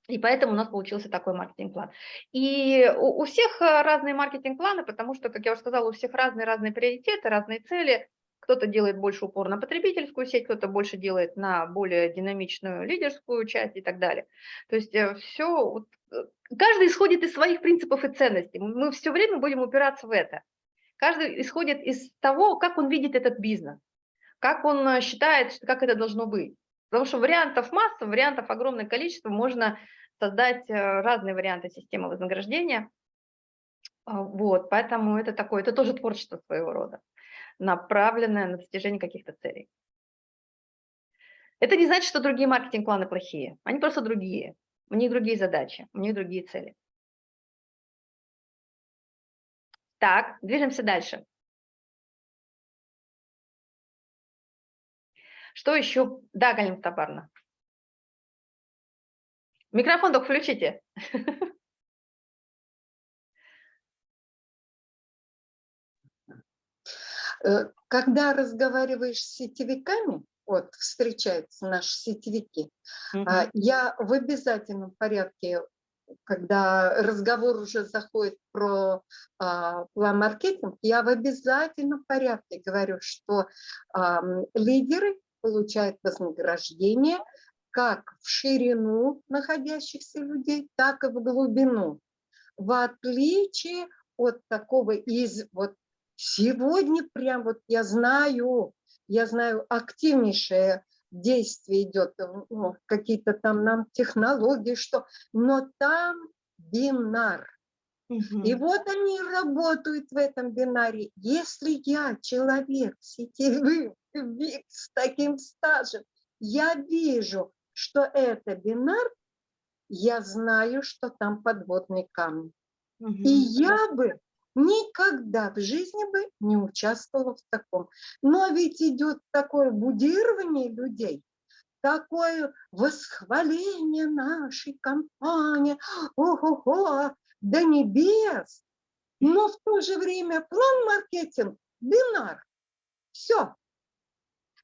И поэтому у нас получился такой маркетинг-план. И у, у всех э, разные маркетинг-планы, потому что, как я уже сказала, у всех разные-разные приоритеты, разные цели. Кто-то делает больше упор на потребительскую сеть, кто-то больше делает на более динамичную лидерскую часть и так далее. То есть все, каждый исходит из своих принципов и ценностей. Мы все время будем упираться в это. Каждый исходит из того, как он видит этот бизнес, как он э, считает, как это должно быть. Потому что вариантов масса, вариантов огромное количество, можно создать э, разные варианты системы вознаграждения. А, Вот, поэтому это такое, это тоже творчество своего рода, направленное на достижение каких-то целей. Это не значит, что другие маркетинг-планы плохие, они просто другие, у них другие задачи, у них другие цели. Так, движемся дальше. Что еще? Да, Галина Табарна. Микрофон только включите. *laughs* Когда разговариваешь с сетевиками, вот встречаются наши сетевики, Мгм. я в обязательном порядке, когда разговор уже заходит про а, план-маркетинг, я в обязательном порядке говорю, что лидеры получают вознаграждение как в ширину находящихся людей, так и в глубину. В отличие от такого из вот сегодня прям вот я знаю, я знаю активнейшее действие идет, э, ну, какие-то там нам технологии, что, но там бинар. И Мгм. вот они работают в этом бинаре. Если я человек сетевый с таким стажем, я вижу, что это бинар, я знаю, что там подводный камень. И Мгм. я бы никогда в жизни бы не участвовала в таком. Но ведь идет такое будирование людей, такое восхваление нашей компании, ого-го, до небес. Но в то же время план-маркетинг, бинар, все.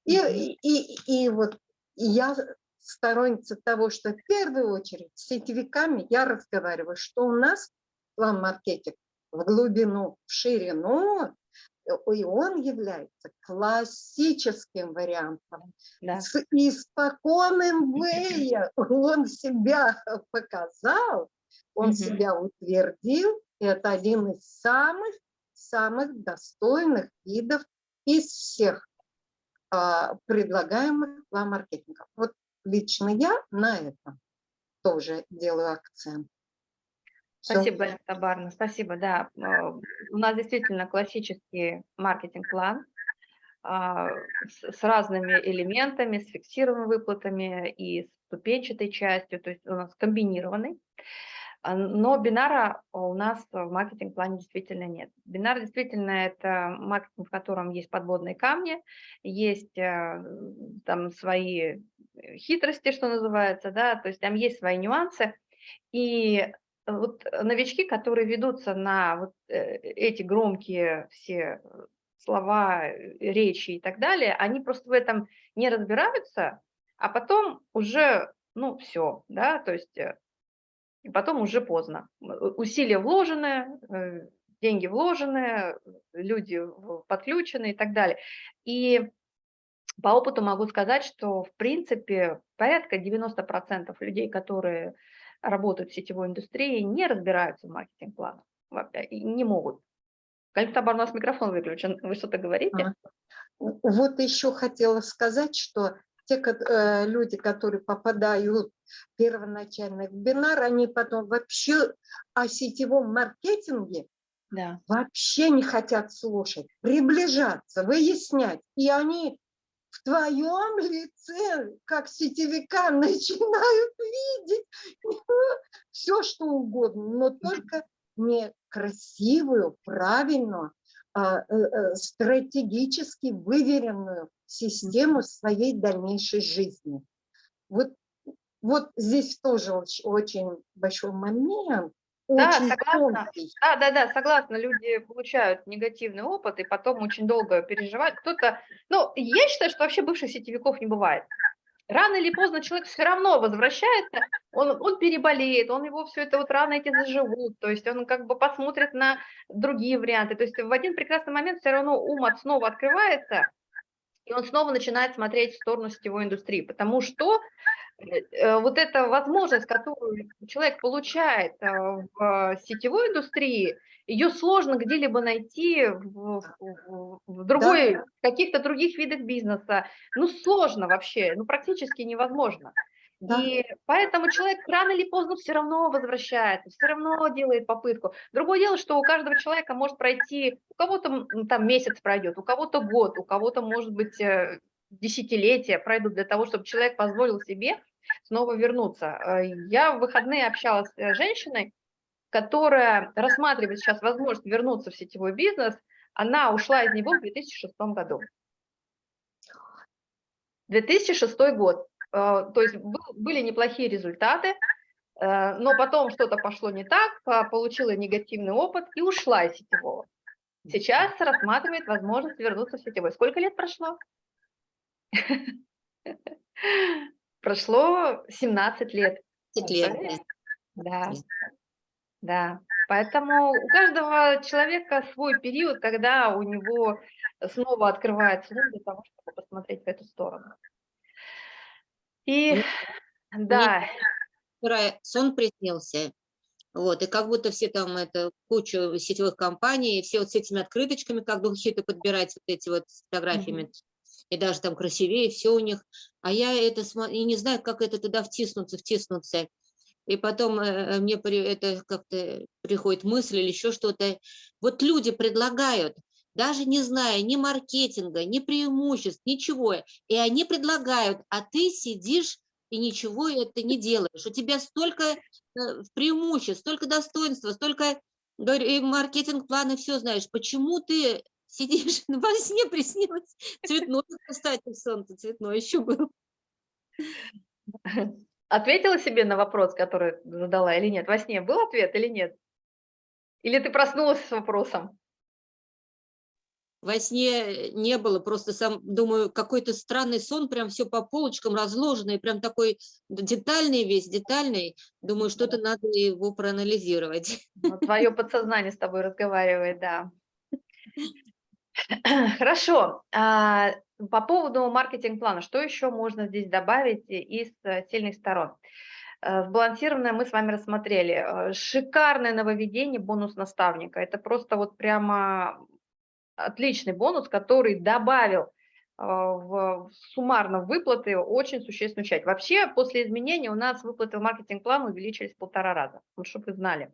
И, и, и, и вот я сторонница того, что в первую очередь с сетевиками я разговариваю, что у нас план-маркетинг в глубину, в ширину, э, и он является классическим вариантом. Да. С испоконным вея он себя *laughs* показал, он Мгм. себя утвердил. и Это один из самых, самых достойных видов из всех а, предлагаемых план-маркетингов. Вот лично я на этом тоже делаю акцент. Спасибо, Галина Табарна, спасибо, да. э, У нас действительно классический маркетинг-план а, с разными элементами, с фиксированными выплатами и ступенчатой частью, то есть у нас комбинированный. А, но бинара у нас в маркетинг-плане действительно нет. Бинар действительно это маркетинг, в котором есть подводные камни, есть там свои хитрости, что называется, да, то есть там есть свои нюансы. И вот новички, которые ведутся на вот э, эти громкие все слова, речи и так далее, они просто в этом не разбираются, а потом уже, ну, все, да, то есть э, и потом уже поздно. Усилия вложены, э, деньги вложены, люди подключены и так далее. И по опыту могу сказать, что в принципе порядка 90% людей, которые работают в сетевой индустрии, не разбираются в маркетинг-планах и не могут. Калифтабар, у нас микрофон выключен, вы что-то говорите? Вот еще хотела сказать, что те э, люди, которые попадают первоначально в бинар, они потом вообще о сетевом маркетинге да. вообще не хотят слушать, приближаться, выяснять. И они в твоем лице, как сетевика, *laughs* начинают видеть *laughs* все, что угодно, но только не красивую, правильную, а, э, э, стратегически выверенную систему своей дальнейшей жизни. Вот, вот здесь тоже очень большой момент. Да, согласна. Да, да, да, согласна. Люди получают негативный опыт и потом очень долго переживают. Кто-то, ну, я считаю, что вообще бывших сетевиков не бывает. Рано или поздно человек все равно возвращается, он, он переболеет, он его все это вот рано эти заживут, то есть он как бы посмотрит на другие варианты. То есть в один прекрасный момент все равно ум от снова открывается, и он снова начинает смотреть в сторону сетевой индустрии, потому что э, вот эта возможность, которую человек получает э, в сетевой индустрии, ее сложно где-либо найти в, в, в другой, да. каких-то других видах бизнеса. Ну, сложно вообще, ну, практически невозможно. Да. И поэтому человек рано или поздно все равно возвращается, все равно делает попытку. Другое дело, что у каждого человека может пройти, у кого-то там месяц пройдет, у кого-то год, у кого-то, может быть, э, десятилетия пройдут для того, чтобы человек позволил себе снова вернуться. Э, я в выходные общалась с женщиной, которая рассматривает сейчас возможность вернуться в сетевой бизнес. Она ушла из него в 2006 году. 2006 год. Э, то есть были неплохие результаты, э, но потом что-то пошло не так, получила негативный опыт и ушла из сетевого. Сейчас рассматривает возможность вернуться в сетевой. Сколько лет прошло? *laughs* Прошло 17 лет. 17 лет. Да, да. Поэтому у каждого человека свой период, когда у него снова открывается для того, чтобы посмотреть в эту сторону. И *laughs* да. Вчера сон приснился, вот, и как будто все там, это куча сетевых компаний, все вот с этими открыточками, как духи-то *laughs* подбирать вот эти вот фотографиями, mm -hmm. и даже там красивее, все у них. А я это и не знаю, как это туда втиснуться, втиснуться. И потом э, мне это как-то приходит мысль или еще что-то. Вот люди предлагают, даже не зная ни маркетинга, ни преимуществ, ничего. И они предлагают, а ты сидишь и ничего это не делаешь. У тебя столько э, преимуществ, столько достоинства, столько маркетинг-планы, все знаешь. Почему ты сидишь, *laughs* во сне приснилось цветное, кстати, солнце цветное еще было. Ответила себе на вопрос, который задала или нет? Во сне был ответ или нет? Или ты проснулась с вопросом? Во сне не было, просто сам, думаю, какой-то странный сон, прям все по полочкам разложено, и прям такой детальный весь, детальный. Думаю, что-то надо его проанализировать. Ну, твое подсознание с тобой разговаривает, да. *clears throat* Хорошо. А, по поводу маркетинг-плана, что еще можно здесь добавить из сильных сторон? Э, сбалансированное мы с вами рассмотрели. Э, шикарное нововведение бонус наставника. Это просто вот прямо отличный бонус, который добавил э, в суммарно выплаты очень существенную часть. Вообще, после изменения у нас выплаты в маркетинг-план увеличились в полтора раза, чтобы вы знали.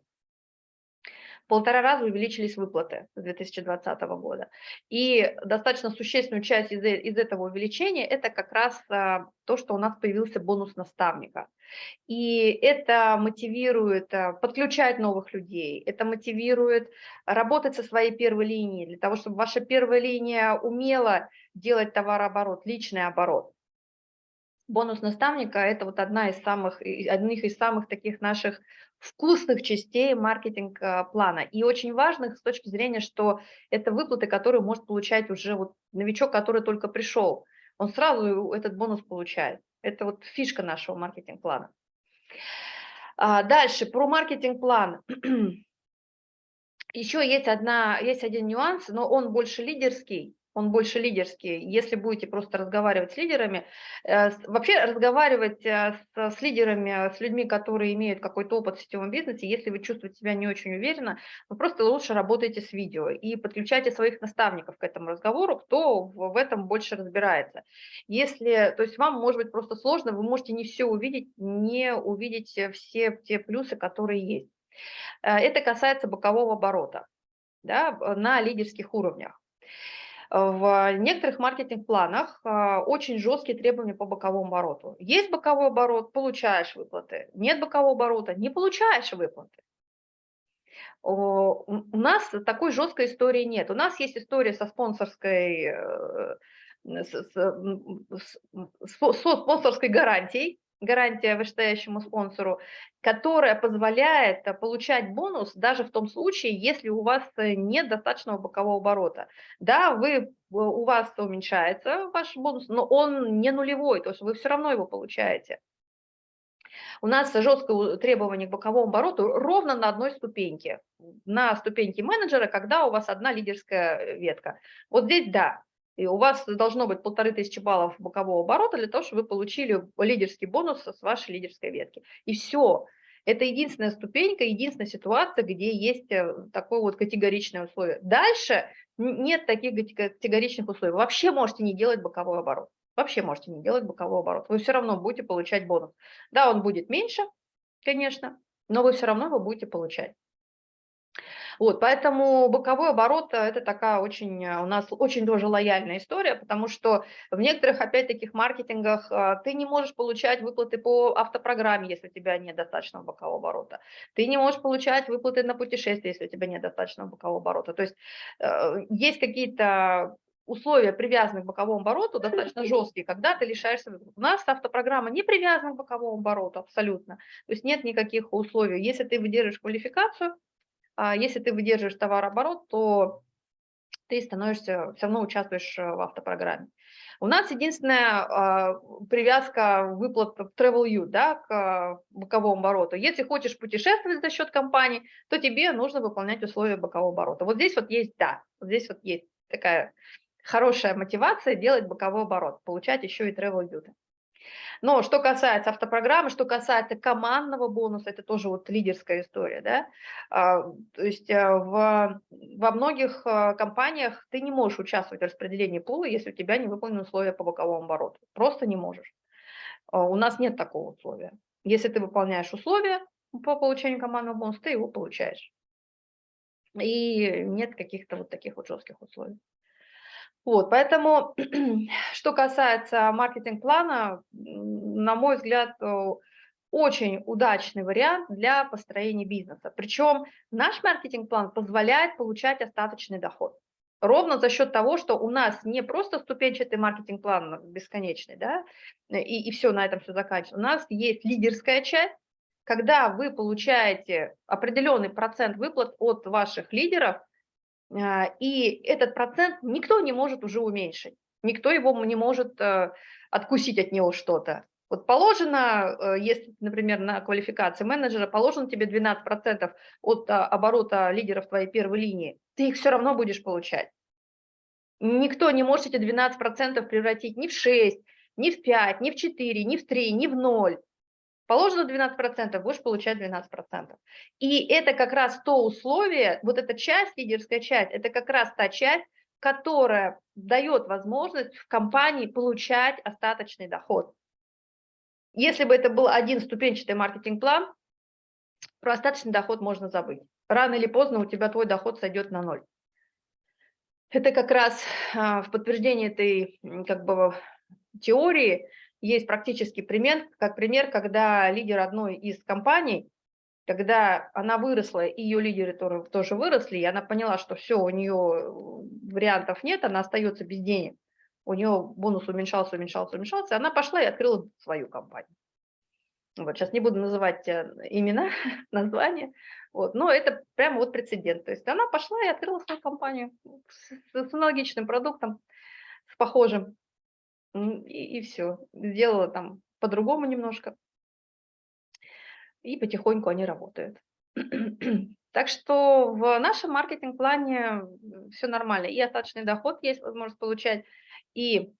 Полтора раза увеличились выплаты с 2020 года. И достаточно существенную часть из, э, из этого увеличения – это как раз а, то, что у нас появился бонус наставника. И это мотивирует а, подключать новых людей, это мотивирует работать со своей первой линией, для того, чтобы ваша первая линия умела делать товарооборот, личный оборот. Бонус наставника – это вот одна из самых, одних из самых таких наших вкусных частей маркетинг-плана. И очень важных с точки зрения, что это выплаты, которые может получать уже вот новичок, который только пришел. Он сразу этот бонус получает. Это вот фишка нашего маркетинг-плана. А дальше, про маркетинг-план. *clears throat* Еще есть, одна, есть один нюанс, но он больше лидерский он больше лидерский. Если будете просто разговаривать с лидерами, э, вообще разговаривать э, с, лидерами, с людьми, которые имеют какой-то опыт в сетевом бизнесе, если вы чувствуете себя не очень уверенно, вы просто лучше работайте с видео и подключайте своих наставников к этому разговору, кто в, в этом больше разбирается. Если, то есть вам может быть просто сложно, вы можете не все увидеть, не увидеть все те плюсы, которые есть. Э, это касается бокового оборота да, на лидерских уровнях. В некоторых маркетинг-планах а, очень жесткие требования по боковому обороту. Есть боковой оборот, получаешь выплаты. Нет бокового оборота, не получаешь выплаты. У нас такой жесткой истории нет. У нас есть история со спонсорской, э, с, со спонсорской гарантией, гарантия вышестоящему спонсору, которая позволяет э, получать бонус даже в том случае, если у вас э, нет достаточного бокового оборота. Да, вы, э, у вас уменьшается ваш бонус, но он не нулевой, то есть вы все равно его получаете. У нас жесткое требование к боковому обороту ровно на одной ступеньке. На ступеньке менеджера, когда у вас одна лидерская ветка. Вот здесь да, и у вас должно быть полторы тысячи баллов бокового оборота для того, чтобы вы получили лидерский бонус с вашей лидерской ветки. И все. Это единственная ступенька, единственная ситуация, где есть э, такое вот категоричное условие. Дальше нет таких категоричных условий. Вообще можете не делать боковой оборот. Вообще можете не делать боковой оборот. Вы все равно будете получать бонус. Да, он будет меньше, конечно, но вы все равно его будете получать. Вот, поэтому боковой оборот э, – это такая очень, э, у нас очень тоже лояльная история, потому что в некоторых, опять таких маркетингах э, ты не можешь получать выплаты по автопрограмме, если у тебя нет достаточного бокового оборота. Ты не можешь получать выплаты на путешествие, если у тебя нет достаточного бокового оборота. То есть есть какие-то условия, привязанные к боковому обороту, достаточно жесткие, когда ты лишаешься. У нас автопрограмма не привязана к боковому обороту абсолютно. То есть нет никаких условий. Если ты выдерживаешь квалификацию, если ты выдерживаешь товарооборот, то ты становишься, все равно участвуешь э, в автопрограмме. У нас единственная а, привязка выплат в TravelU да, к а, боковому обороту. Если хочешь путешествовать за счет компании, то тебе нужно выполнять условия бокового оборота. Вот здесь вот есть, да, вот здесь вот есть такая хорошая мотивация делать боковой оборот, получать еще и TravelU. Но что касается автопрограммы, что касается командного бонуса, это тоже вот лидерская история, да, а, то есть э, в, во многих э, компаниях ты не можешь участвовать в распределении пула, если у тебя не выполнены условия по боковому обороту, просто не можешь. А, у нас нет такого условия. Если ты выполняешь условия по получению командного бонуса, ты его получаешь. И нет каких-то вот таких вот жестких условий. Вот, поэтому, *clears throat* что касается маркетинг-плана, на мой взгляд, э, очень удачный вариант для построения бизнеса. Причем наш маркетинг-план позволяет получать остаточный доход. Ровно за счет того, что у нас не просто ступенчатый маркетинг-план бесконечный, да, и, и все, на этом все заканчивается. У нас есть лидерская часть, когда вы получаете определенный процент выплат от ваших лидеров – и этот процент никто не может уже уменьшить, никто его не может э, откусить от него что-то. Вот положено, э, если, например, на квалификации менеджера, положено тебе 12% от а, оборота лидеров твоей первой линии, ты их все равно будешь получать. Никто не может эти 12% превратить ни в 6, ни в 5, ни в 4, ни в 3, ни в 0. Положено 12%, будешь получать 12%. И это как раз то условие, вот эта часть, лидерская часть, это как раз та часть, которая дает возможность в компании получать остаточный доход. Если бы это был один ступенчатый маркетинг-план, про остаточный доход можно забыть. рано или поздно у тебя твой доход сойдет на ноль. Это как раз а, в подтверждение этой как бы теории есть практический пример, как пример, когда лидер одной из компаний, когда она выросла, и ее лидеры тоже выросли, и она поняла, что все, у нее вариантов нет, она остается без денег, у нее бонус уменьшался, уменьшался, уменьшался, она пошла и открыла свою компанию. Вот, сейчас не буду называть э, имена, *laughs* названия, вот, но это прямо вот прецедент. То есть она пошла и открыла свою компанию с, с аналогичным продуктом, с похожим, и, и все. Сделала там по-другому немножко, и потихоньку они работают. *clears throat* Так что в нашем маркетинг-плане все нормально. И остаточный доход есть возможность получать, и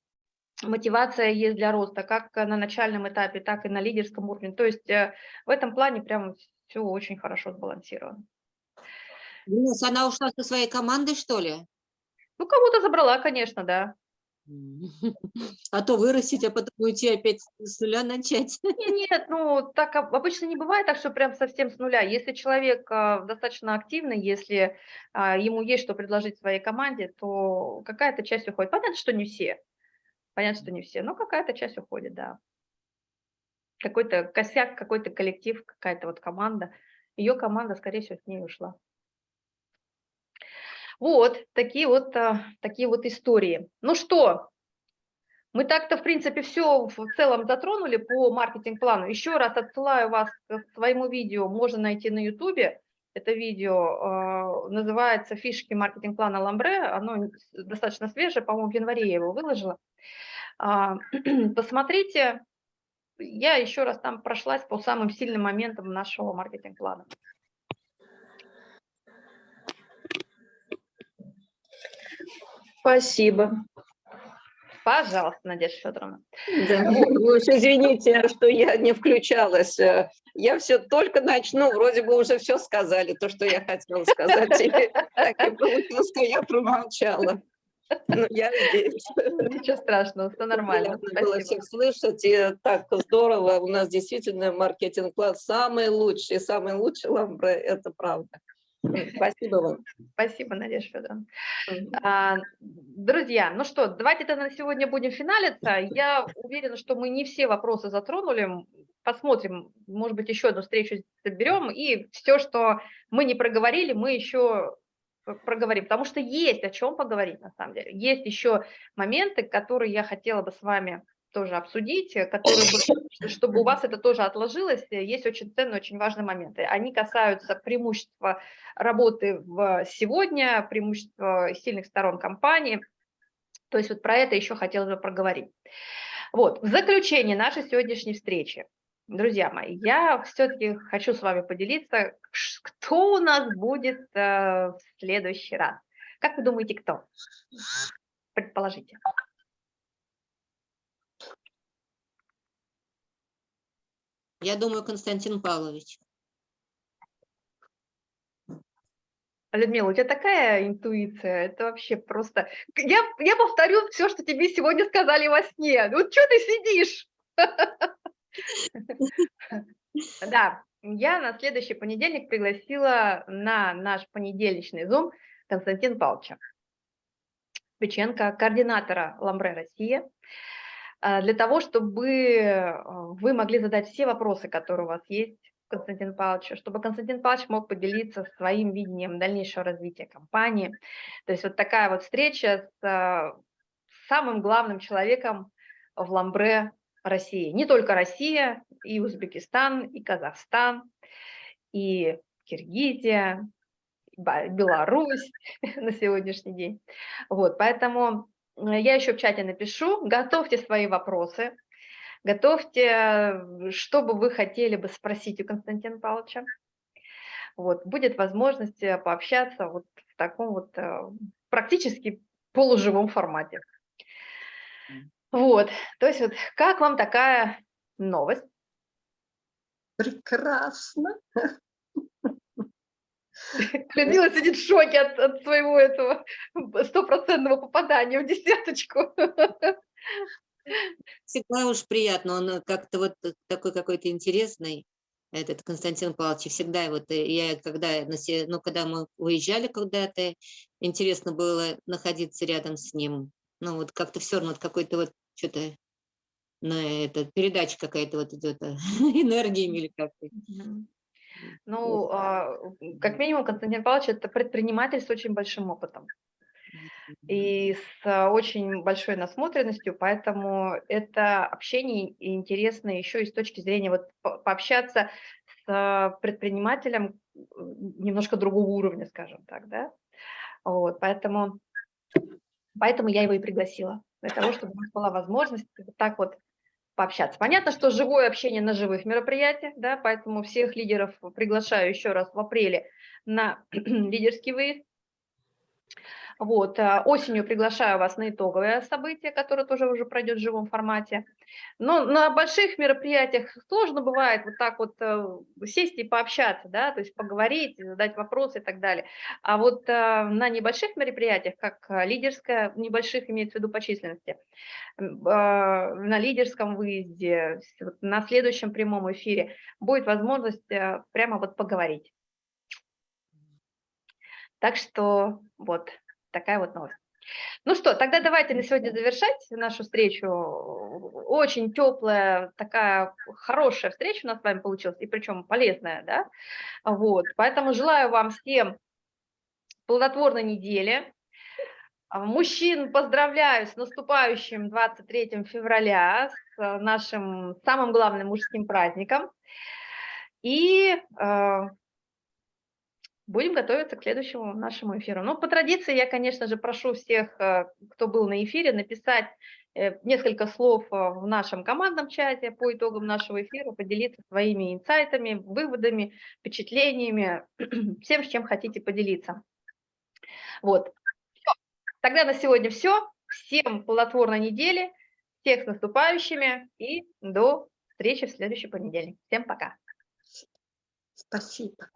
мотивация есть для роста, как на начальном этапе, так и на лидерском уровне. То есть э, в этом плане прям все очень хорошо сбалансировано. Она ушла со своей командой, что ли? Ну, кого-то забрала, конечно, да. *laughs* А то вырастить, а потом уйти опять с нуля начать. *laughs* Нет, ну так обычно не бывает так, что прям совсем с нуля. Если человек а, достаточно активный, если а, ему есть что предложить своей команде, то какая-то часть уходит. Понятно, что не все. Понятно, что не все, но какая-то часть уходит, да. Какой-то косяк, какой-то коллектив, какая-то вот команда. Ее команда, скорее всего, с ней ушла. Вот такие вот, а, такие вот истории. Ну что, мы так-то, в принципе, все в целом затронули по маркетинг-плану. Еще раз отсылаю вас к своему видео, можно найти на YouTube. Это видео э, называется «Фишки маркетинг-плана Ламбре». Оно достаточно свежее, по-моему, в январе я его выложила. А, *clears throat* посмотрите, я еще раз там прошлась по самым сильным моментам нашего маркетинг-плана. Спасибо. Пожалуйста, Надежда Федоровна. Да, вы уж извините, что я не включалась. Я все только начну, вроде бы уже все сказали, то, что я хотела сказать. И так и получилось, что я промолчала. Ну, я здесь. Ничего страшного, все нормально. Приятно было всех слышать, и так здорово. У нас действительно маркетинг-класс самый лучший, самый лучший ламбре, это правда. Спасибо вам. Спасибо, Надежда Федоровна. А, друзья, ну что, давайте тогда на сегодня будем финалиться. Я уверена, что мы не все вопросы затронули. Посмотрим, может быть, еще одну встречу соберем, и все, что мы не проговорили, мы еще проговорим, потому что есть о чем поговорить на самом деле. Есть еще моменты, которые я хотела бы с вами тоже обсудить, э, которые, чтобы у вас это тоже отложилось, э, есть очень ценные, очень важные моменты. Они касаются преимущества работы в сегодня, преимущества сильных сторон компании. То есть вот про это еще хотелось бы проговорить. Вот, в заключение нашей сегодняшней встречи, друзья мои, я все-таки хочу с вами поделиться, кто у нас будет э, в следующий раз. Как вы думаете, кто? Предположите. Я думаю, Константин Павлович. Людмила, у тебя такая интуиция, это вообще просто... Я, я повторю все, что тебе сегодня сказали во сне. Ну, что ты сидишь? *laughs* Да, я на следующий понедельник пригласила на наш понедельничный Zoom Константин Павловича Печенко, координатора Ламбре Россия. А, для того, чтобы а, вы могли задать все вопросы, которые у вас есть Константин Павловичу, чтобы Константин Павлович мог поделиться своим видением дальнейшего развития компании. То есть вот такая вот встреча с а, самым главным человеком в Ламбре России. Не только Россия, и Узбекистан, и Казахстан, и Киргизия, Беларусь *laughs* на сегодняшний день. Вот, поэтому Э, я еще в чате напишу, готовьте свои вопросы, готовьте, что бы вы хотели бы спросить у Константина Павловича. Вот, будет возможность э, пообщаться вот в таком вот э, практически полуживом формате. Вот, то есть вот как вам такая новость? Прекрасно. *laughs* *laughs* Людмила сидит в шоке от, от своего этого стопроцентного попадания в десяточку. Всегда уж приятно, он как-то вот такой какой-то интересный. этот Константин Павлович, всегда вот э, я когда, ну, когда мы уезжали куда-то, интересно было находиться рядом с ним. Ну вот как-то все равно вот какой-то вот что-то на это передача какая-то вот идет *laughs* энергиями или как-то. Ну, а, как минимум, Константин Павлович– это предприниматель с очень большим опытом и с очень большой насмотренностью, поэтому это общение интересно еще и с точки зрения вот по- пообщаться с предпринимателем немножко другого уровня, скажем так, да. Вот, поэтому, поэтому я его и пригласила, для того, чтобы у нас была возможность вот так вот пообщаться. Понятно, что живое общение на живых мероприятиях, да, поэтому всех лидеров приглашаю еще раз в апреле на *clears throat* лидерский выезд. Вот, а, осенью приглашаю вас на итоговое событие, которое тоже уже пройдет в живом формате. Но на больших мероприятиях сложно бывает вот так вот э, сесть и пообщаться, да, то есть поговорить, задать вопросы и так далее. А вот э, на небольших мероприятиях, как э, лидерское, небольших имеется в виду по численности, а, на лидерском выезде, на следующем прямом эфире будет возможность э, прямо вот поговорить. Так что вот такая вот новость. Ну что, тогда давайте на сегодня завершать нашу встречу. Очень теплая, такая хорошая встреча у нас с вами получилась, и причем полезная, да? Вот, поэтому желаю вам всем плодотворной недели. Мужчин поздравляю с наступающим 23 февраля, с нашим самым главным мужским праздником. И э, будем готовиться к следующему нашему эфиру. Ну, по традиции, я, конечно же, прошу всех, э, кто был на эфире, написать э, несколько слов э, в нашем командном чате по итогам нашего эфира, поделиться своими инсайтами, выводами, впечатлениями, *clears throat* всем, с чем хотите поделиться. Вот. Тогда на сегодня все. Всем плодотворной недели, всех с наступающими и до встречи в следующий понедельник. Всем пока. Спасибо.